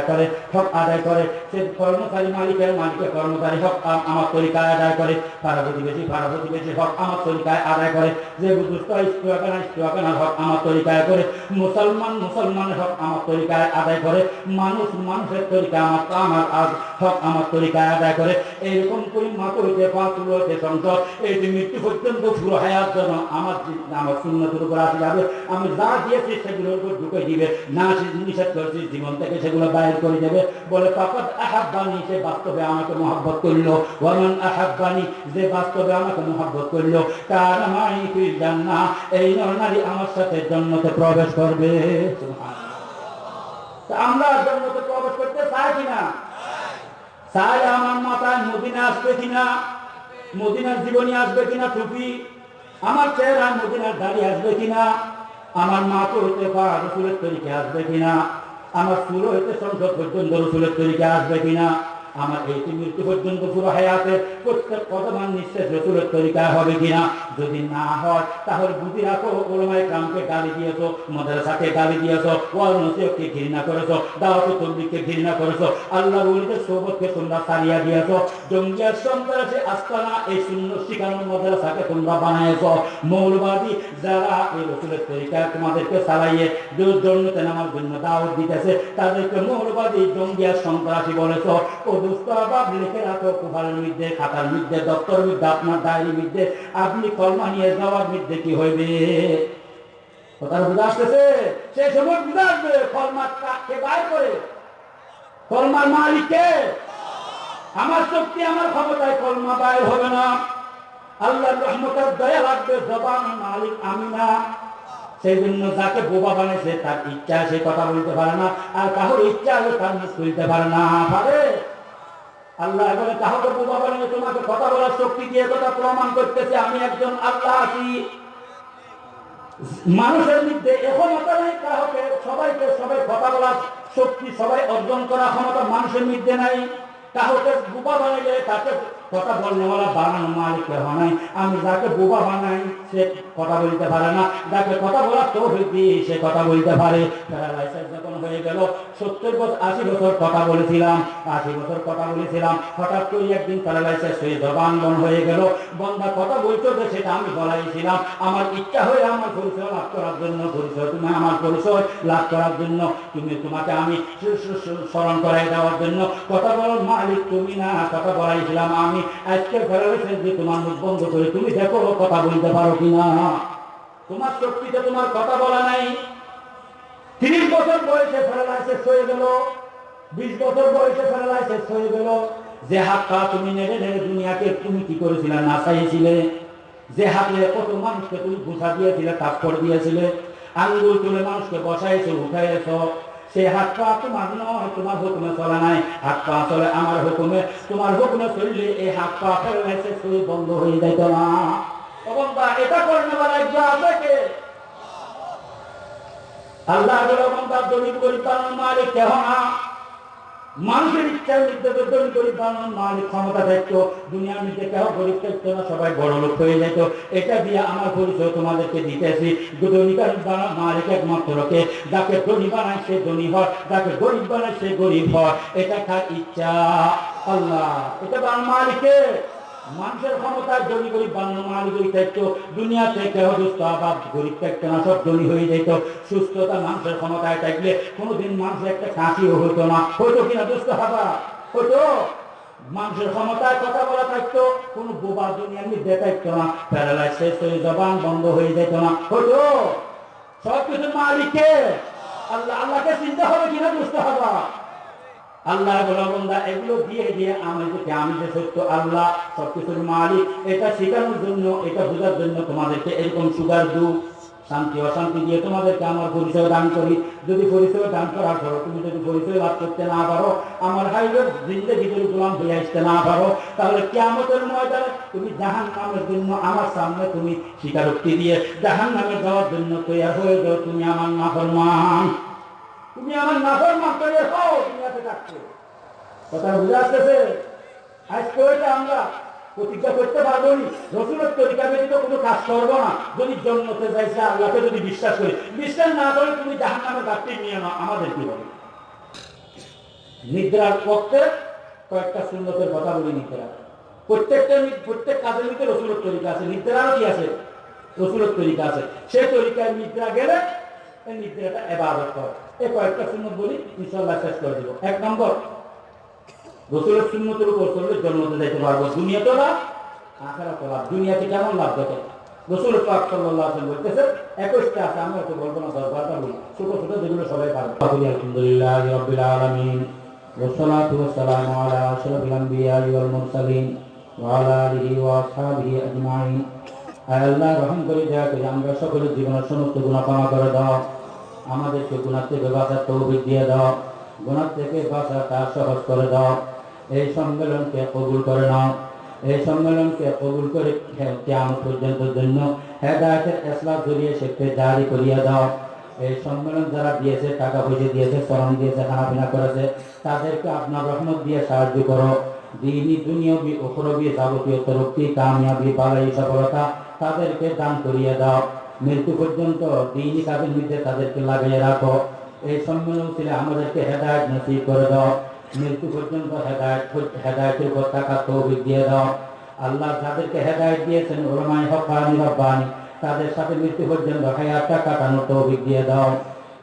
করে, হক আদায় করে। সে কর্মচারী মালিকের মালিকের কর্মচারী হক আমার তরিকায় আদায় করে। প্রতিবেশী প্রতিবেশী হক আমার তরিকায় আদায় করে। যে দুষ্ট হক আমার তরিকায় করে। মুসলমান মুসলমানের হক আমার তরিকায় আদায় করে। মানুষ, মানুষের তরিকা আমার আমার হক আমার তরিকায় আদায় করে। এইরকম করে সংসদ এই যে মৃত্যু পর্যন্ত পুরো হায়াত যেন আমার আমার শূন্যতের যাবে। আমি যা দিয়েছিস সেগুলোর উপর ঢুকে দিবে, না সে নিষেধ করেছিস জীবন থেকে সেগুলো বাইর করে দেবে। বলে তখন আহাব্বানি সে বাস্তবে আমাকে মহাব্বত করল। ওয়ামান আহাব্বানি যে বাস্তবে আমাকে মহাব্বত করল। তার মাই তুই জান না এই নারী আমার সাথে জন্মতে প্রবেশ করবে। আমরা জন্মতে প্রবেশ করতে চাই কিনা? চাই আমার মাথায় মদিনা আসবে কিনা? মদিনার জীবনী আসবে কিনা টুপি? আমার চেহারা মদিনার দাড়ি আসবে কিনা? আমার মা তো হইতে পা রসুলের তরিকে আসবে কিনা? আমার চুলো হইতে সংসদ পর্যন্ত রসুলের তরিকে আসবে কিনা? আমার এই মৃত্যু পর্যন্ত পুরো হায়াতের প্রত্যেক কদমান নিঃশ্বাস রসুলের তরিকা হবে কিনা যদি না হয়, তাহলে বুঝি রাখো, ওলমায় কামকে গালি দিয়েছ, মাদ্রাসাকে গালি দিয়েছ ওয়াল ঘৃণা করেছ, দাওয়াত তবলিগকে ঘৃণা করেছ, আল্লাহ বলিতে সোবতকে তোমরা সারিয়া দিয়েছ, জঙ্গিয়ার সন্ত্রাসী আস্তানা, এই শূন্য শিখানোর মাদ্রাসাকে তোমরা বানাইছো মৌলবাদী যারা এই রসুলের তরিকা তোমাদেরকে চালাইয়ে জন্মতে নামার জন্য দাওয়াত দিতেছে, তাদেরকে মৌলবাদী জঙ্গিয়ার সন্ত্রাসী বলেছ আপনি কলমা নিয়ে যাওয়ার মধ্যে কি হইবে? বুঝা আসতেছে? সেই সময় বুঝা আসবে করে? কলমার মালিককে আমার শক্তি, আমার ক্ষমতায় কলমা বাইর হবে না। আল্লাহর রহমতের দয়া লাগবে, জবান মালিক আমি না। সেই জন্য যাকে বোবা বানাইছে, তার ইচ্ছা, সে কথা বলতে পারে না। আর কাহর ইচ্ছা হলে তার মুখ খুলতে পারে না। পারে? আল্লাহ বোবা বানিয়ে তোমাকে কথা বলার শক্তি দিয়ে কথা প্রমাণ করতেছে, আমি একজন আল্লাহ। আছি মানুষের মধ্যে কাহকে সবাইকে সবাই কথা বলার শক্তি, সবাই অর্জন করার ক্ষমতা মানুষের মধ্যে নাই। বোবা বানাইলে তাকে কথা যাকে বোবা বানাই, সে কথা বলতে পারে না। যাকে কথা বলার তো সে কথা বলতে পারে। যখন হয়ে গেল সত্তর বছর, আশি বছর কথা বলেছিলাম, আশি বছর কথা বলেছিলাম, হঠাৎ করে একদিন প্যারালাইসিস হয়ে জবান বন হয়ে গেল। বন্ধা কথা বলছো যে সেটা আমি বলাইছিলাম। আমার ইচ্ছা হয়ে আমার পরিচয় লাভ করার জন্য, পরিচয় তুমি আমার পরিচয় লাভ করার জন্য, তুমি তোমাকে আমি স্মরণ করাই দেওয়ার জন্য। কথা বলার মালিক, তুমি না, কথা বলাইছিলাম আমি। আজকে প্যারালাইসিস দিয়ে তোমার মুখ বন্ধ করে তুমি দেখো, কথা বলতে পারো কিনা। তোমার শক্তিতে তোমার কথা বলা নাই। তিরিশ বছর বয়সে প্যারালাইসিস হয়ে গেল। বিশ বছর বয়সে প্যারালাইসিস হয়ে গেল। যে হাত পা তুমি নেড়ে নেড়ে দুনিয়াকে তুমি কি করেছিলে না চাইছিলে যে হাতে কত মানুষকে তুমি ঘুষা দিয়েছিলে, থাপ্পড় দিয়েছিলে? আঙ্গুল তুলে মানুষকে বসাইছো, উঠাইছ। সে হাত পা তোমার নয়, তোমার হুকুমে চলা নাই। হাত পা চলে আমার হুকুমে, তোমার হুকুমে চললে এই হাত পা হয়ে বন্ধ হয়ে যাইত না। এবং এটা করলে একজন আছে আল্লাহ হয়ে এটা দিয়ে আমার তোমাদেরকে মালিক সে ধনী গরিব সে গরিব এটা ইচ্ছা। আল্লাহ, এটা মালিকের। মানুষের ক্ষমতায় ধনী গরিব, বানানো মালিক ওই থাকতো, দুনিয়া থেকে অসুস্থ আবার গরিব থাকতো না, সব ধনী হয়ে যেত। সুস্থতা মানুষের ক্ষমতায় থাকলে কোনোদিন মানুষের একটা কাশিও হতো না। হতো কিনা দুস্থ হবা? হতো। মানুষের ক্ষমতায় কথা বলা থাকতো, কোনো বোবা দুনিয়ার মধ্যে থাকতো না। প্যারালাইসিস হয়ে জবান বন্ধ হয়ে যেত না। হতো। সব কিছু মালিককে আল্লাহ, আল্লাহকে চিন্তা হবে কিনা দুস্থ হবা? আল্লাহ এগুলো দিয়ে দিয়ে আমি যে সত্য আল্লাহ, সবকিছুর মালিক, এটা শেখানোর জন্য, এটা বোঝার জন্য তোমাদেরকে এরকম সুগার শান্তি, অশান্তি দিয়ে তোমাদেরকে আমার পরিচয় দান করি। যদি পরিচয় দান করার পরও তুমি যদি পরিচয় লাভ করতে না পারো, আমার জিন্দগি যদি হয়ে আসতে না পারো, তাহলে কেমতের ময়দানে তুমি জাহান নামের জন্য আমার সামনে তুমি স্বীকারোক্তি দিয়ে জাহান নামে যাওয়ার জন্য তৈরি হয়ে যাও, তুমি আমার নাফরমান। তুমি আমার নাফর মাত্রে হও, দুনিয়াতে থাকছো কথা বুঝে আসতেছে? আজকে ওইটা আমরা প্রতিজ্ঞা করতে পারব নি। রসুলের তরিকা ব্যতীত কোনো কাজ করব না। যদি জন্মতে চাইছে আল্লাহকে যদি বিশ্বাস করি। বিশ্বাস না করে তুমি জাহান নামে গাছটি নিয়ে নাও, আমাদের কি হবে? নিদ্রার পক্ষে কয়েকটা সুন্নতের কথা বলি নিদ্রা। প্রত্যেকটা প্রত্যেক কাজের মধ্যে রসুলের তরিকা আছে। নিদ্রাও কি আছে? রসুলের তরিকা আছে। সেই তরিকায় নিদ্রা গেলে নিদ্রাটা এবার করে এই কয়েকটা সুন্নত বলি ইনশাল্লাহ শেষ করে দেবো এক নম্বর রসুলের সুন্নতের উপর চললে জন্মতে যাইতে পারবো দুনিয়া তো লাভ আখারা তো লাভ দুনিয়াতে কেমন লাভ দেখে রসুল পাক সাল্লাল্লাহু আলাইহি বলতেছে একুশটা আছে আমি তো বলবো না দশ বারোটা বলি ছোট ছোট যেগুলো সবাই পারবে আলহামদুলিল্লাহ রবিল আলমিন والصلاة والسلام على أشرف الأنبياء والمرسلين وعلى آله وأصحابه أجمعين আয় আল্লাহ রহম করে দয়া করে আমরা সকলের জীবনের সমস্ত গুণা ক্ষমা করে দাও আমাদেরকে গুণার থেকে বাঁচার তৌফিক দিয়ে দাও। গুণার থেকে বাঁচা তা সহজ করে দাও। এই সম্মেলনকে কবুল করে নাও। এই সম্মেলনকে কবুল করে কেমন পর্যন্ত জন্য হেদায়তের ইসলাম জড়িয়ে সেকে জারি করিয়া দাও। এই সম্মেলন যারা দিয়েছে, টাকা পয়সা দিয়েছে, শ্রম দিয়েছে খানাপিনা করেছে, তাদেরকে আপনার রহমত দিয়ে সাহায্য করো। দিনী দুনিয়বি উখরবি যাবতীয় তরক্তি কামিয়াবি, বালাই, সফলতা তাদেরকে দান করিয়ে দাও। মৃত্যু পর্যন্ত দিনী কাজের মধ্যে তাদেরকে লাগিয়ে রাখো। এই সম্মেলন ছিল আমাদেরকে হেদায়ত নসিব করে দাও। মৃত্যু পর্যন্ত হেদায়ত, হেদায়তের উপর টাকা তৌফিক দিয়ে দাও। আল্লাহ যাদেরকে হেদায়ত দিয়েছেন ওলামাই হকানি রব্বানি, তাদের সাথে মৃত্যু পর্যন্ত হায়াতটা কাটানোর তৌফিক দিয়ে দাও।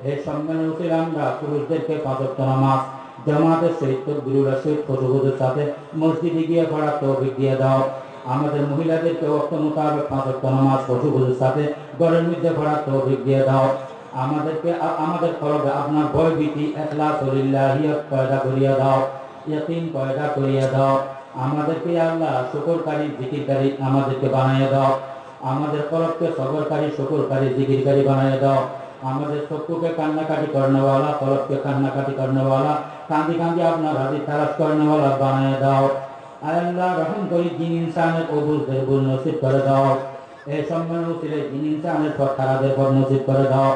এই সম্মেলন ছিল আমরা পুরুষদেরকে পাঁচক্ত নামাজ, জামাতের সহিত গুরুরা সহিত ফসবুদের সাথে মসজিদে গিয়ে পড়ার তৌফিক দিয়ে দাও। আমাদের মহিলাদেরকে অর্থ মোতাবেক পাঁচক্ত নামাজ ফসবুদের সাথে ঘরের মধ্যে পড়ার তৌফিক দিয়ে দাও। আমাদেরকে আমাদের খরচে আপনার ভয় ভীতি একলা সলিল্লাহিয়ত পয়দা করিয়া দাও ইয়কিন পয়দা করিয়া দাও। আমাদেরকে আল্লাহ শুকরকারী, জিকিরকারী আমাদেরকে বানাইয়া দাও। আমাদের কলবকে সবরকারী, শুকরকারী, জিকিরকারী বানাইয়া দাও। আমাদের চক্ষুকে কান্নাকাটি করনেওয়ালা কলবকে কান্নাকাটি করনেওয়ালা কান্দি কান্দি আপনার হাজি তারাস করনেওয়ালা বানাইয়া দাও। আল্লাহ রহম করি জিন ইনসানের অবুজদের ভুল নসিব করে দাও। এই সম্মেলন ছিল জিন ইনসানের পর খারাপের পর নসিব করে দাও।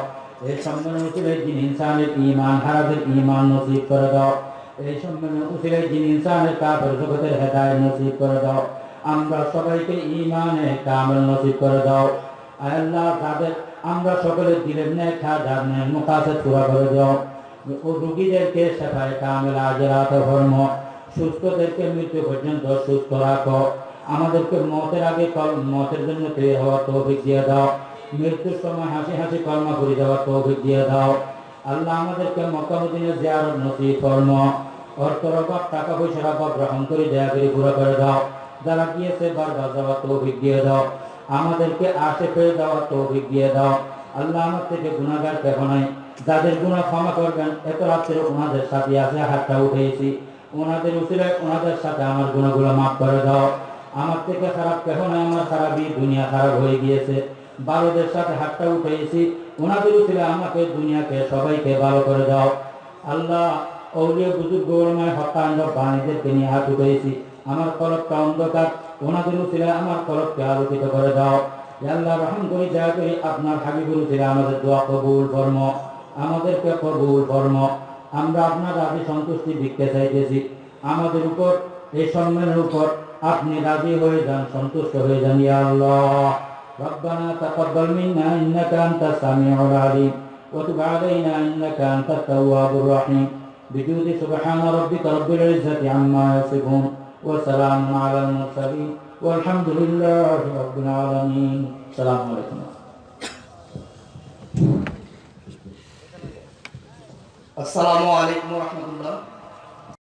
এই সম্মেলন ছিল জিন ইনসানের ইমান হারাদের ইমান নসিব করে দাও। এই সম্মেলন ছিল জিন ইনসানের কাপের জগতের হেদায় নসিব করে দাও। আমরা সবাইকে ইমানে কামেল নসিব করে দাও। আল্লাহ তাদের আমরা সকলে দিলের নেক হাজার নেক মুকাসেদ পুরা করে দাও। ও রুগীদেরকে সেফায় কামেল আজরাত ধর্ম সুস্থদেরকে মৃত্যু পর্যন্ত সুস্থ রাখো। আমাদেরকে মতের আগে মতের জন্য তৈরি হওয়ার তৌফিক দিয়ে দাও। মৃত্যুর সময় হাসি হাসি কর্ম করে দেওয়ার তৌফিক দিয়ে দাও। আল্লাহ আমাদেরকে মক্কামুদ্দিনে জিয়ারত নসিব কর্ম। অর্থর অভাব টাকা পয়সার অভাব গ্রহণ করে দয়া করে পুরো করে দাও। যারা গিয়েছে বারবার যাওয়ার তৌফিক দিয়ে দাও। আমাদেরকে আসে পেয়ে দেওয়ার তৌফিক দিয়ে দাও। আল্লাহ আমার থেকে গুণাগার কেহ নাই। যাদের গুণা ক্ষমা করবেন, এত রাত্রে ওনাদের সাথে আছে হাতটা উঠেছি। ওনাদের উচিলে ওনাদের সাথে আমার গুণাগুলো মাফ করে দাও। আমার থেকে খারাপ কেহ নাই, আমার খারাপই দুনিয়া খারাপ হয়ে গিয়েছে। বারোদের সাথে হাতটা উঠেছি ওনাদের উচিলে আমাকে দুনিয়াকে, সবাইকে ভালো করে দাও। আল্লাহ, অলিয় বুজুর্গ হকান্ড বাণীদেরকে নিয়ে হাত উঠেছি আমার কলবটা অন্ধকার। ওনাদের উচিলে আমার কলবকে আলোকিত করে দাও। আল্লাহ রহম করি দয়া করি আপনার হাবিবুল উচিলে আমাদের দোয়া কবুল কর্ম আমাদেরকে কবুল কর্ম আমরা আপনার রাজি সন্তুষ্টি দিকতে চাইতেছি আমাদের উপর এই সম্মানের উপর আপনি রাজি হয়ে যান সন্তুষ্ট হয়ে যান ইয়া আল্লাহ ربنا تقبل منا انك انت السميع العليم وتب علينا انك انت التواب الرحيم بجود سبحان ربك رب العزه عما يصفون وسلام على المرسلين والحمد لله رب العالمين السلام عليكم السلام عليكم ورحمة الله.